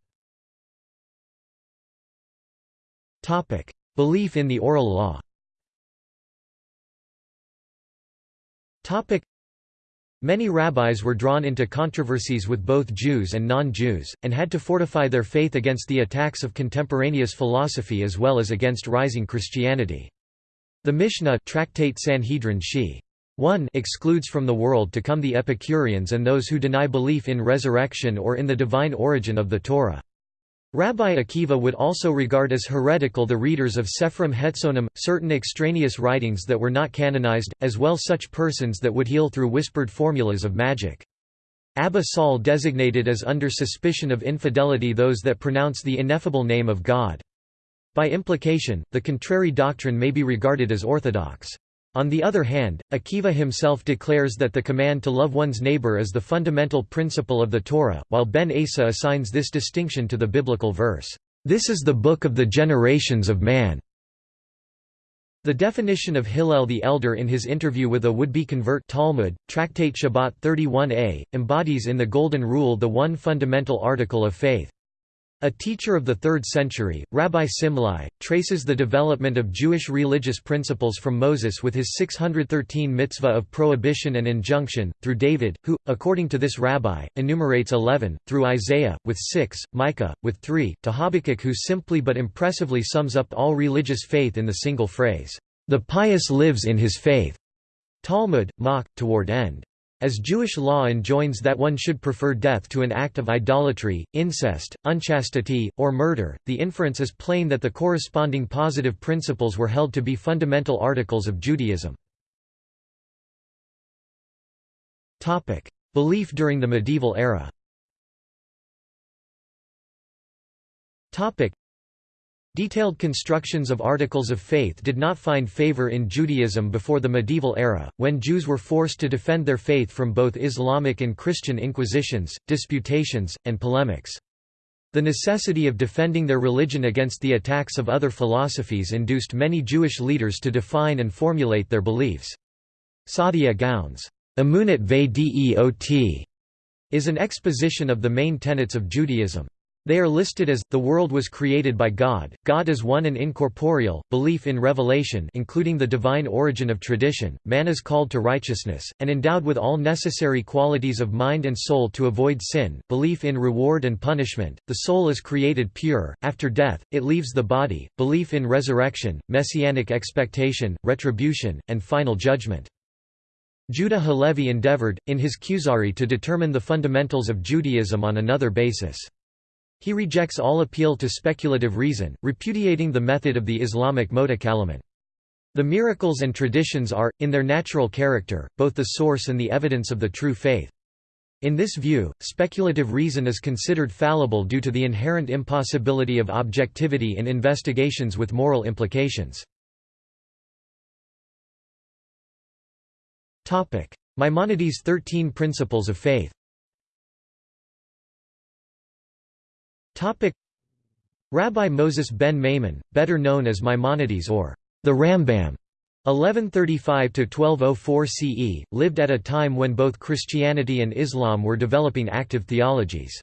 Belief in the oral law Many rabbis were drawn into controversies with both Jews and non-Jews, and had to fortify their faith against the attacks of contemporaneous philosophy as well as against rising Christianity. The Mishnah Tractate Sanhedrin Shi. 1 excludes from the world to come the Epicureans and those who deny belief in resurrection or in the divine origin of the Torah. Rabbi Akiva would also regard as heretical the readers of Sephrim Hetzonim, certain extraneous writings that were not canonized, as well such persons that would heal through whispered formulas of magic. Abba Saul designated as under suspicion of infidelity those that pronounce the ineffable name of God. By implication, the contrary doctrine may be regarded as orthodox. On the other hand, Akiva himself declares that the command to love one's neighbor is the fundamental principle of the Torah, while Ben Azzai assigns this distinction to the biblical verse, "'This is the book of the generations of man'". The definition of Hillel the Elder in his interview with a would-be convert Talmud, Tractate Shabbat 31a, embodies in the Golden Rule the one fundamental article of faith. A teacher of the 3rd century, Rabbi Simlai, traces the development of Jewish religious principles from Moses with his 613 mitzvah of prohibition and injunction, through David, who, according to this rabbi, enumerates 11, through Isaiah, with 6, Micah, with 3, to Habakkuk who simply but impressively sums up all religious faith in the single phrase, "...the pious lives in his faith." Talmud, Mach, toward end. As Jewish law enjoins that one should prefer death to an act of idolatry, incest, unchastity, or murder, the inference is plain that the corresponding positive principles were held to be fundamental articles of Judaism. Belief during the medieval era Detailed constructions of articles of faith did not find favor in Judaism before the medieval era, when Jews were forced to defend their faith from both Islamic and Christian inquisitions, disputations, and polemics. The necessity of defending their religion against the attacks of other philosophies induced many Jewish leaders to define and formulate their beliefs. Saadia Gaon's Emunat Deot is an exposition of the main tenets of Judaism. They are listed as, the world was created by God, God is one and incorporeal, belief in revelation including the divine origin of tradition, man is called to righteousness, and endowed with all necessary qualities of mind and soul to avoid sin, belief in reward and punishment, the soul is created pure, after death, it leaves the body, belief in resurrection, messianic expectation, retribution, and final judgment. Judah Halevi endeavored, in his Kuzari to determine the fundamentals of Judaism on another basis. He rejects all appeal to speculative reason, repudiating the method of the Islamic Mutakallimun. The miracles and traditions are, in their natural character, both the source and the evidence of the true faith. In this view, speculative reason is considered fallible due to the inherent impossibility of objectivity in investigations with moral implications. Maimonides' Thirteen Principles of Faith Topic Rabbi Moses ben Maimon, better known as Maimonides or the Rambam, 1135–1204 CE, lived at a time when both Christianity and Islam were developing active theologies.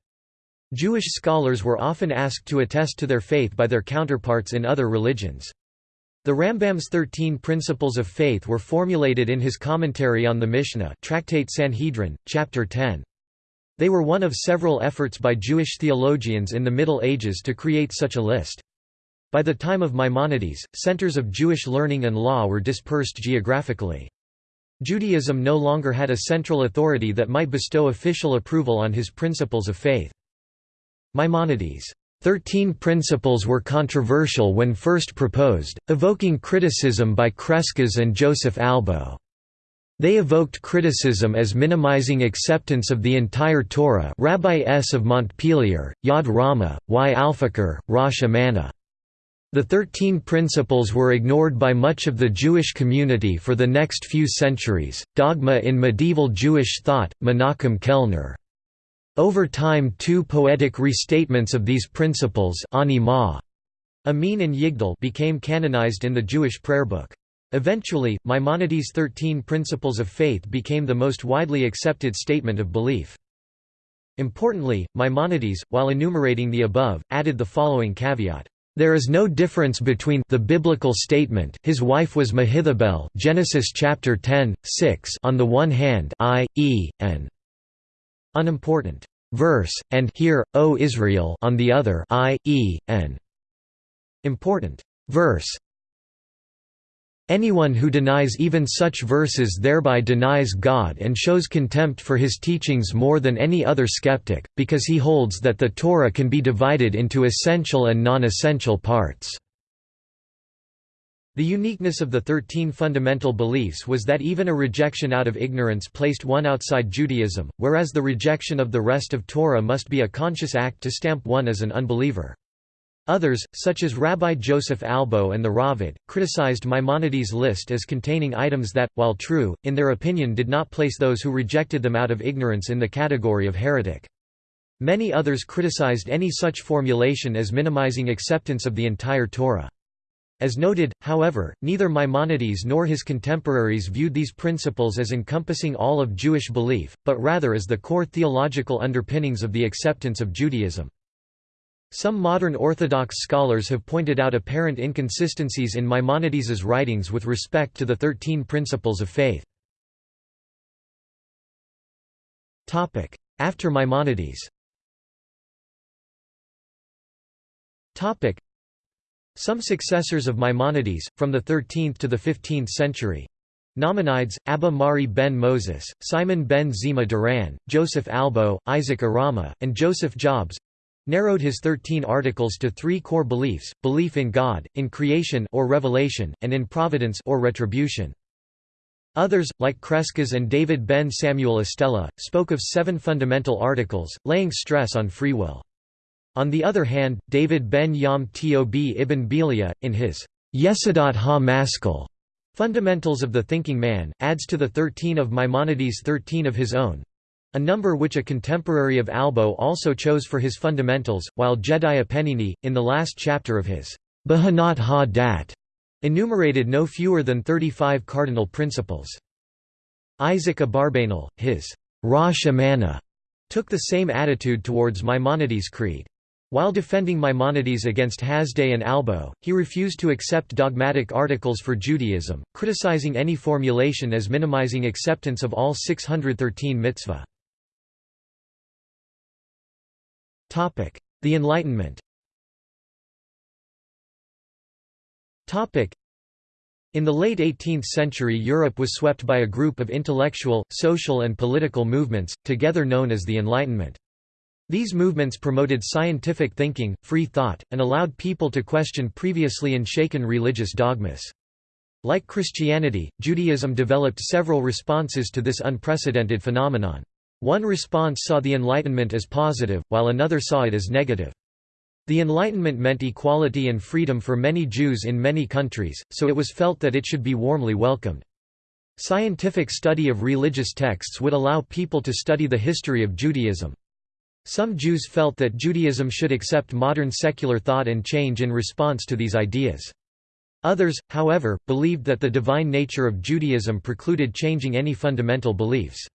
Jewish scholars were often asked to attest to their faith by their counterparts in other religions. The Rambam's Thirteen Principles of Faith were formulated in his commentary on the Mishnah Tractate Sanhedrin, Chapter 10. They were one of several efforts by Jewish theologians in the Middle Ages to create such a list. By the time of Maimonides, centers of Jewish learning and law were dispersed geographically. Judaism no longer had a central authority that might bestow official approval on his principles of faith. Maimonides' Thirteen Principles were controversial when first proposed, evoking criticism by Crescas and Joseph Albo. They evoked criticism as minimizing acceptance of the entire Torah Rabbi S. of Montpellier, Yad Rama, Y. Alfaker, Rosh Amana. The Thirteen Principles were ignored by much of the Jewish community for the next few centuries. Dogma in medieval Jewish thought, Menachem Kellner. Over time two poetic restatements of these principles Amin and Yigdal became canonized in the Jewish prayer book. Eventually, Maimonides' Thirteen Principles of Faith became the most widely accepted statement of belief. Importantly, Maimonides, while enumerating the above, added the following caveat. There is no difference between the biblical statement his wife was Mehetabel Genesis chapter 10, 6 on the one hand i.e., an unimportant verse, and Hear, O Israel on the other i.e., an important verse. Anyone who denies even such verses thereby denies God and shows contempt for his teachings more than any other skeptic, because he holds that the Torah can be divided into essential and non-essential parts. The uniqueness of the Thirteen Fundamental Beliefs was that even a rejection out of ignorance placed one outside Judaism, whereas the rejection of the rest of Torah must be a conscious act to stamp one as an unbeliever. Others, such as Rabbi Joseph Albo and the Raavad, criticized Maimonides' list as containing items that, while true, in their opinion did not place those who rejected them out of ignorance in the category of heretic. Many others criticized any such formulation as minimizing acceptance of the entire Torah. As noted, however, neither Maimonides nor his contemporaries viewed these principles as encompassing all of Jewish belief, but rather as the core theological underpinnings of the acceptance of Judaism. Some modern Orthodox scholars have pointed out apparent inconsistencies in Maimonides's writings with respect to the Thirteen Principles of Faith. After Maimonides. Some successors of Maimonides, from the 13th to the 15th century, Nachmanides, Abba Mari ben Moses, Simon ben Zemah Duran, Joseph Albo, Isaac Arama, and Joseph Jobs narrowed his thirteen articles to three core beliefs, belief in God, in creation or revelation, and in providence or retribution. Others, like Crescas and David ben Samuel Estella, spoke of seven fundamental articles, laying stress on free will. On the other hand, David ben Yom Tob ibn Belia, in his Yesodot ha-Maskil, Fundamentals of the Thinking Man, adds to the thirteen of Maimonides thirteen of his own, a number which a contemporary of Albo also chose for his fundamentals, while Jedaiah Penini, in the last chapter of his Behinat ha-Dat, enumerated no fewer than 35 cardinal principles. Isaac Abarbanel, his Rosh Amana, took the same attitude towards Maimonides' creed. While defending Maimonides against Hasdai and Albo, he refused to accept dogmatic articles for Judaism, criticizing any formulation as minimizing acceptance of all 613 mitzvah. The Enlightenment in the late 18th century Europe was swept by a group of intellectual, social and political movements, together known as the Enlightenment. These movements promoted scientific thinking, free thought, and allowed people to question previously unshaken religious dogmas. Like Christianity, Judaism developed several responses to this unprecedented phenomenon. One response saw the Enlightenment as positive, while another saw it as negative. The Enlightenment meant equality and freedom for many Jews in many countries, so it was felt that it should be warmly welcomed. Scientific study of religious texts would allow people to study the history of Judaism. Some Jews felt that Judaism should accept modern secular thought and change in response to these ideas. Others, however, believed that the divine nature of Judaism precluded changing any fundamental beliefs.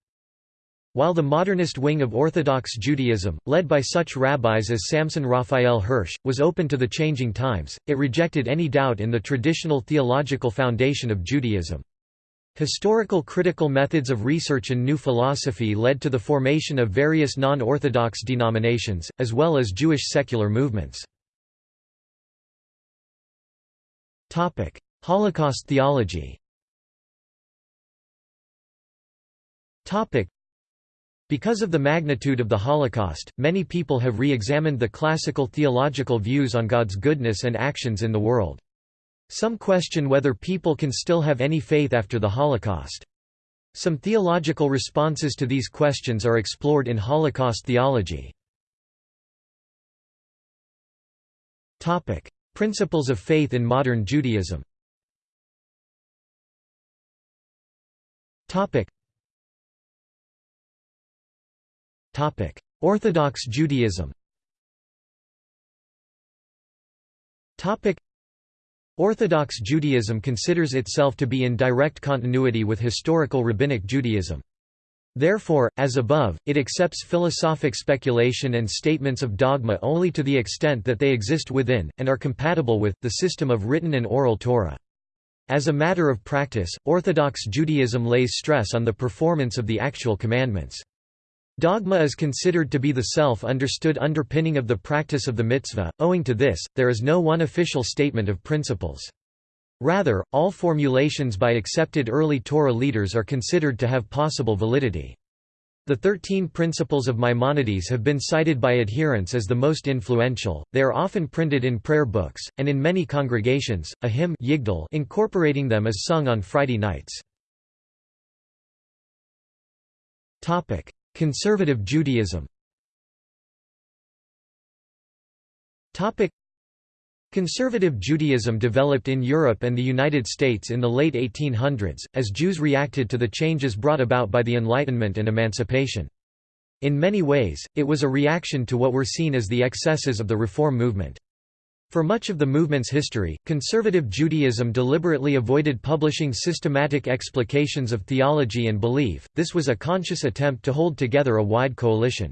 While the modernist wing of Orthodox Judaism, led by such rabbis as Samson Raphael Hirsch, was open to the changing times, it rejected any doubt in the traditional theological foundation of Judaism. Historical critical methods of research and new philosophy led to the formation of various non-Orthodox denominations, as well as Jewish secular movements. Holocaust theology Because of the magnitude of the Holocaust, many people have re-examined the classical theological views on God's goodness and actions in the world. Some question whether people can still have any faith after the Holocaust. Some theological responses to these questions are explored in Holocaust theology. Principles of faith in modern Judaism Orthodox Judaism Orthodox Judaism considers itself to be in direct continuity with historical Rabbinic Judaism. Therefore, as above, it accepts philosophic speculation and statements of dogma only to the extent that they exist within, and are compatible with, the system of written and oral Torah. As a matter of practice, Orthodox Judaism lays stress on the performance of the actual commandments. Dogma is considered to be the self-understood underpinning of the practice of the mitzvah, owing to this, there is no one official statement of principles. Rather, all formulations by accepted early Torah leaders are considered to have possible validity. The Thirteen Principles of Maimonides have been cited by adherents as the most influential, they are often printed in prayer books, and in many congregations, a hymn incorporating them is sung on Friday nights. Conservative Judaism Conservative Judaism developed in Europe and the United States in the late 1800s, as Jews reacted to the changes brought about by the Enlightenment and Emancipation. In many ways, it was a reaction to what were seen as the excesses of the Reform movement. For much of the movement's history, conservative Judaism deliberately avoided publishing systematic explications of theology and belief, this was a conscious attempt to hold together a wide coalition.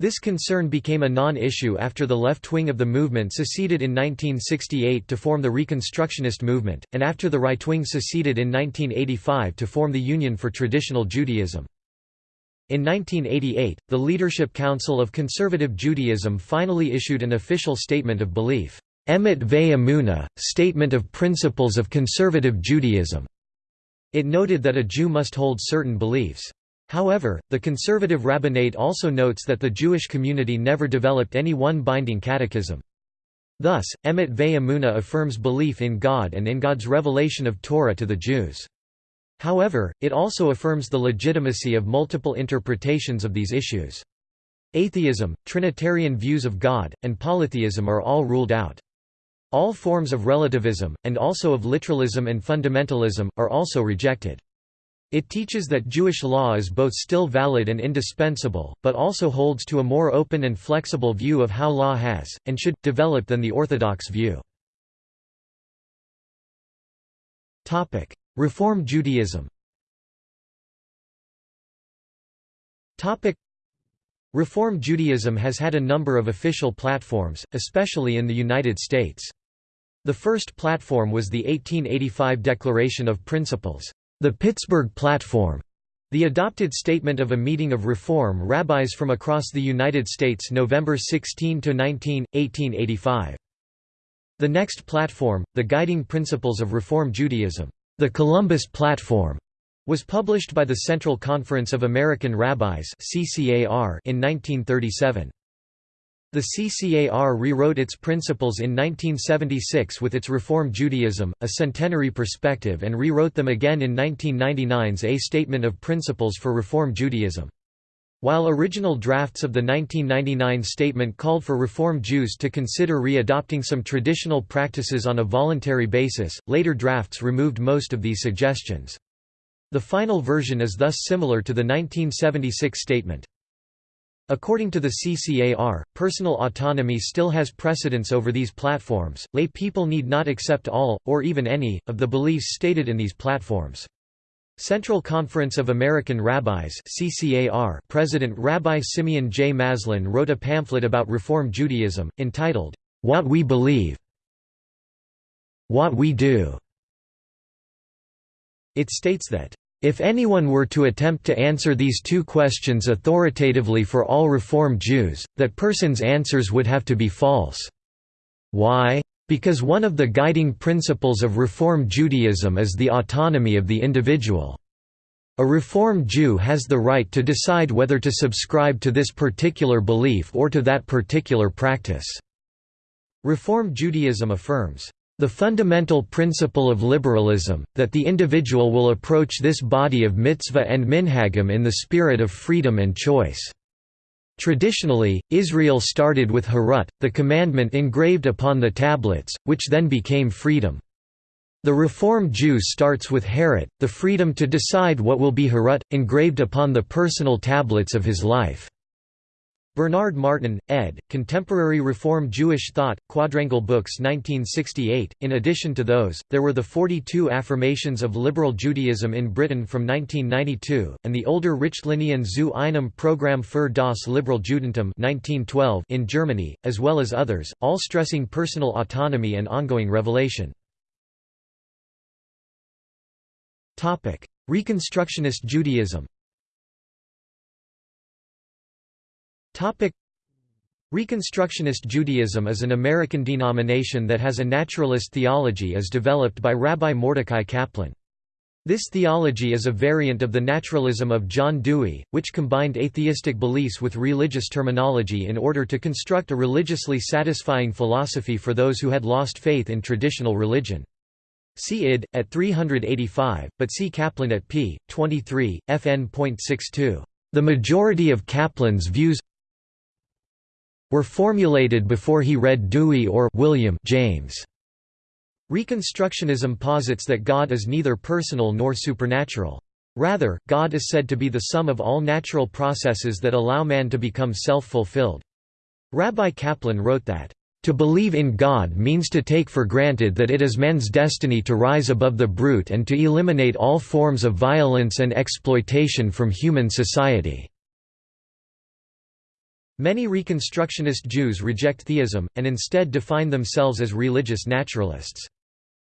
This concern became a non-issue after the left wing of the movement seceded in 1968 to form the Reconstructionist movement, and after the right wing seceded in 1985 to form the Union for Traditional Judaism. In 1988, the Leadership Council of Conservative Judaism finally issued an official statement of belief, Emet Ve Statement of Principles of Conservative Judaism. It noted that a Jew must hold certain beliefs. However, the conservative rabbinate also notes that the Jewish community never developed any one binding catechism. Thus, Emet Ve affirms belief in God and in God's revelation of Torah to the Jews. However, it also affirms the legitimacy of multiple interpretations of these issues. Atheism, Trinitarian views of God, and polytheism are all ruled out. All forms of relativism, and also of literalism and fundamentalism, are also rejected. It teaches that Jewish law is both still valid and indispensable, but also holds to a more open and flexible view of how law has, and should, develop than the Orthodox view. Reform Judaism Reform Judaism has had a number of official platforms, especially in the United States. The first platform was the 1885 Declaration of Principles, the Pittsburgh Platform, the adopted statement of a meeting of Reform rabbis from across the United States November 16–19, 1885. The next platform, the Guiding Principles of Reform Judaism. The Columbus Platform was published by the Central Conference of American Rabbis in 1937. The CCAR rewrote its principles in 1976 with its Reform Judaism, a centenary perspective and rewrote them again in 1999's A Statement of Principles for Reform Judaism. While original drafts of the 1999 statement called for Reform Jews to consider re-adopting some traditional practices on a voluntary basis, later drafts removed most of these suggestions. The final version is thus similar to the 1976 statement. According to the CCAR, personal autonomy still has precedence over these platforms, lay people need not accept all, or even any, of the beliefs stated in these platforms. Central Conference of American Rabbis CCAR President Rabbi Simeon J. Maslin wrote a pamphlet about Reform Judaism, entitled, What We Believe What We Do. It states that, if anyone were to attempt to answer these two questions authoritatively for all Reform Jews, that person's answers would have to be false. Why? Because one of the guiding principles of Reform Judaism is the autonomy of the individual. A Reform Jew has the right to decide whether to subscribe to this particular belief or to that particular practice." Reform Judaism affirms, "...the fundamental principle of liberalism, that the individual will approach this body of mitzvah and minhagim in the spirit of freedom and choice." Traditionally, Israel started with Herut, the commandment engraved upon the tablets, which then became freedom. The Reform Jew starts with Herut, the freedom to decide what will be Herut, engraved upon the personal tablets of his life. Bernard Martin, ed., Contemporary Reform Jewish Thought, Quadrangle Books 1968. In addition to those, there were the 42 Affirmations of Liberal Judaism in Britain from 1992, and the older Richtlinien zu einem Programm für das Liberal Judentum 1912 in Germany, as well as others, all stressing personal autonomy and ongoing revelation. Reconstructionist Judaism Reconstructionist Judaism is an American denomination that has a naturalist theology as developed by Rabbi Mordecai Kaplan. This theology is a variant of the naturalism of John Dewey, which combined atheistic beliefs with religious terminology in order to construct a religiously satisfying philosophy for those who had lost faith in traditional religion. See id. at 385, but see Kaplan at p. 23, fn.62. The majority of Kaplan's views were formulated before he read Dewey or William James. Reconstructionism posits that God is neither personal nor supernatural. Rather, God is said to be the sum of all natural processes that allow man to become self-fulfilled. Rabbi Kaplan wrote that, "...to believe in God means to take for granted that it is man's destiny to rise above the brute and to eliminate all forms of violence and exploitation from human society." Many Reconstructionist Jews reject theism, and instead define themselves as religious naturalists.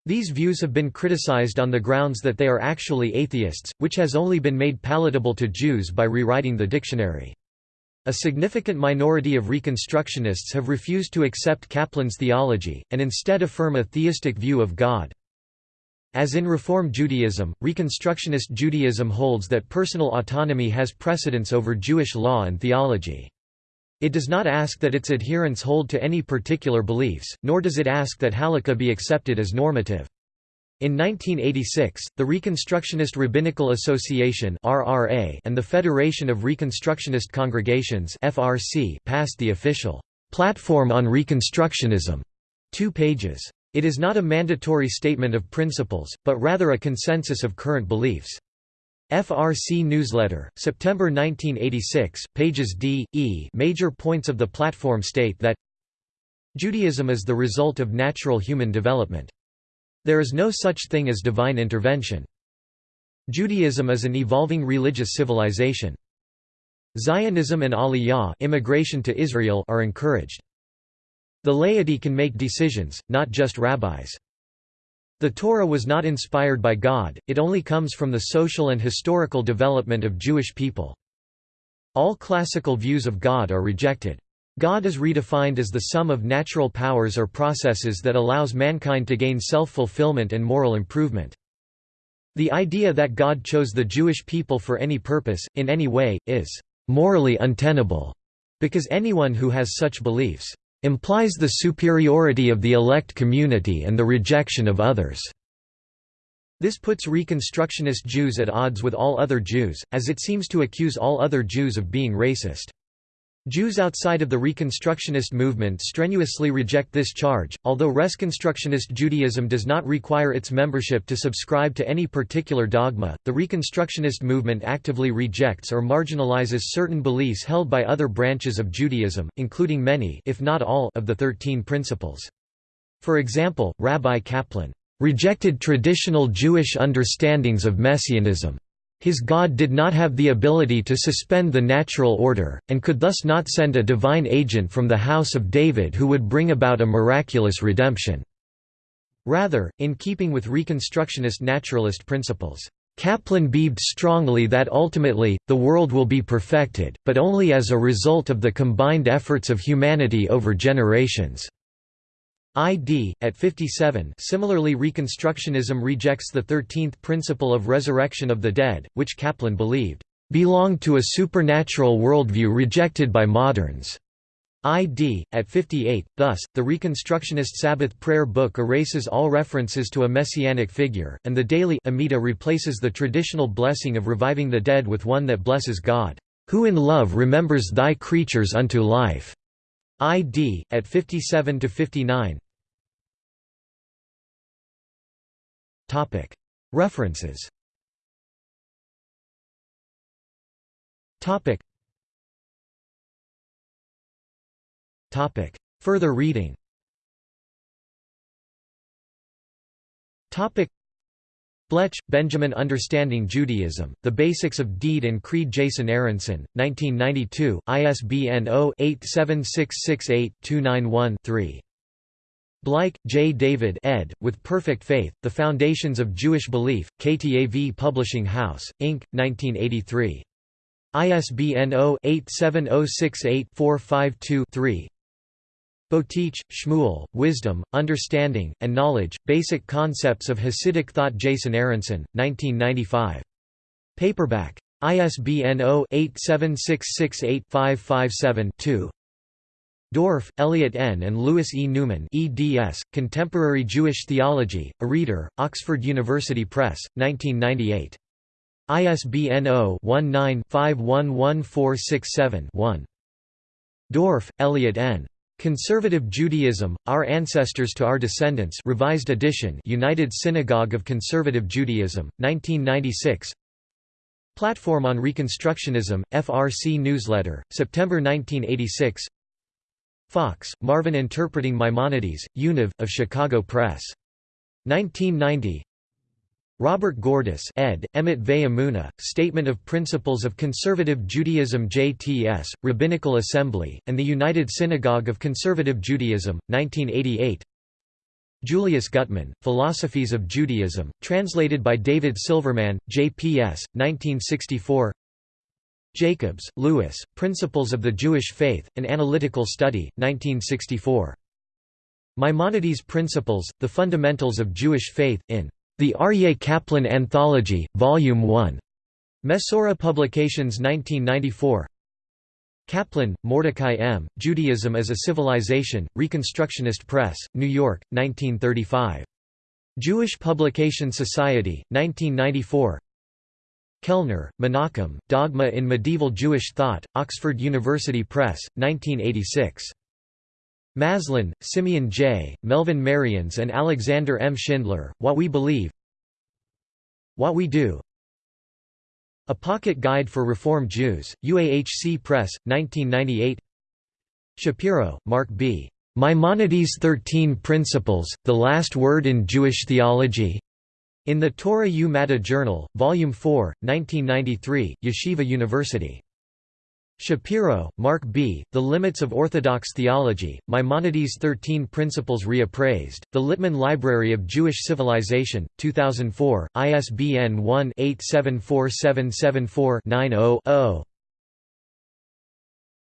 These views have been criticized on the grounds that they are actually atheists, which has only been made palatable to Jews by rewriting the dictionary. A significant minority of Reconstructionists have refused to accept Kaplan's theology, and instead affirm a theistic view of God. As in Reform Judaism, Reconstructionist Judaism holds that personal autonomy has precedence over Jewish law and theology. It does not ask that its adherents hold to any particular beliefs, nor does it ask that halakha be accepted as normative. In 1986, the Reconstructionist Rabbinical Association (RRA) and the Federation of Reconstructionist Congregations (FRC) passed the official «Platform on Reconstructionism» two pages. It is not a mandatory statement of principles, but rather a consensus of current beliefs. FRC Newsletter, September 1986, pages D, E Major points of the platform state that Judaism is the result of natural human development. There is no such thing as divine intervention. Judaism is an evolving religious civilization. Zionism and Aliyah immigration to Israel are encouraged. The laity can make decisions, not just rabbis. The Torah was not inspired by God, it only comes from the social and historical development of Jewish people. All classical views of God are rejected. God is redefined as the sum of natural powers or processes that allows mankind to gain self-fulfillment and moral improvement. The idea that God chose the Jewish people for any purpose, in any way, is morally untenable, because anyone who has such beliefs implies the superiority of the elect community and the rejection of others. This puts Reconstructionist Jews at odds with all other Jews, as it seems to accuse all other Jews of being racist. Jews outside of the Reconstructionist movement strenuously reject this charge, although Reconstructionist Judaism does not require its membership to subscribe to any particular dogma, the Reconstructionist movement actively rejects or marginalizes certain beliefs held by other branches of Judaism, including many if not all of the Thirteen Principles. For example, Rabbi Kaplan, "...rejected traditional Jewish understandings of Messianism." His God did not have the ability to suspend the natural order, and could thus not send a divine agent from the house of David who would bring about a miraculous redemption. Rather, in keeping with Reconstructionist naturalist principles, Kaplan believed strongly that ultimately, the world will be perfected, but only as a result of the combined efforts of humanity over generations. ID, at 57 Similarly Reconstructionism rejects the thirteenth principle of resurrection of the dead, which Kaplan believed, "...belonged to a supernatural worldview rejected by moderns." ID, at 58, thus, the Reconstructionist Sabbath prayer book erases all references to a messianic figure, and the daily Amida replaces the traditional blessing of reviving the dead with one that blesses God, "...who in love remembers thy creatures unto life." ID, at 57–59 References. Further reading. Blech, Benjamin Understanding Judaism, The Basics of Deed and Creed Jason Aronson, 1992, ISBN 0-87668-291-3. Bleich, J. David ed., With Perfect Faith, The Foundations of Jewish Belief, KTAV Publishing House, Inc., 1983. ISBN 0-87068-452-3 Boteach, Shmuel, Wisdom, Understanding, and Knowledge, Basic Concepts of Hasidic Thought Jason Aronson, 1995. Paperback. ISBN 0-87668-557-2 Dorff, Elliot N. and Louis E. Newman eds, Contemporary Jewish Theology, a Reader, Oxford University Press, 1998. ISBN 0-19-511467-1. Dorff, Elliot N. Conservative Judaism, Our Ancestors to Our Descendants Revised edition United Synagogue of Conservative Judaism, 1996 Platform on Reconstructionism, FRC Newsletter, September 1986 Fox, Marvin Interpreting Maimonides, Univ, of Chicago Press. 1990 Robert Gordis ed., Emet Ve'amuna, Statement of Principles of Conservative Judaism JTS, Rabbinical Assembly, and the United Synagogue of Conservative Judaism, 1988 Julius Guttmann, Philosophies of Judaism, translated by David Silverman, JPS, 1964 Jacobs, Louis, Principles of the Jewish Faith, An Analytical Study, 1964. Maimonides' Principles, The Fundamentals of Jewish Faith, in the Aryeh Kaplan Anthology, Volume 1. Mesorah Publications 1994 Kaplan, Mordecai M., Judaism as a Civilization, Reconstructionist Press, New York, 1935. Jewish Publication Society, 1994 Kellner, Menachem, Dogma in Medieval Jewish Thought, Oxford University Press, 1986. Maslin, Simeon J., Melvin Merians and Alexander M. Schindler, What We Believe What We Do A Pocket Guide for Reform Jews, UAHC Press, 1998 Shapiro, Marc B. Maimonides' Thirteen Principles, The Last Word in Jewish Theology in the Torah U Madda Journal, Volume 4, 1993, Yeshiva University. Shapiro, Marc B., The Limits of Orthodox Theology, Maimonides' Thirteen Principles Reappraised, The Littman Library of Jewish Civilization, 2004, ISBN 1-874774-90-0.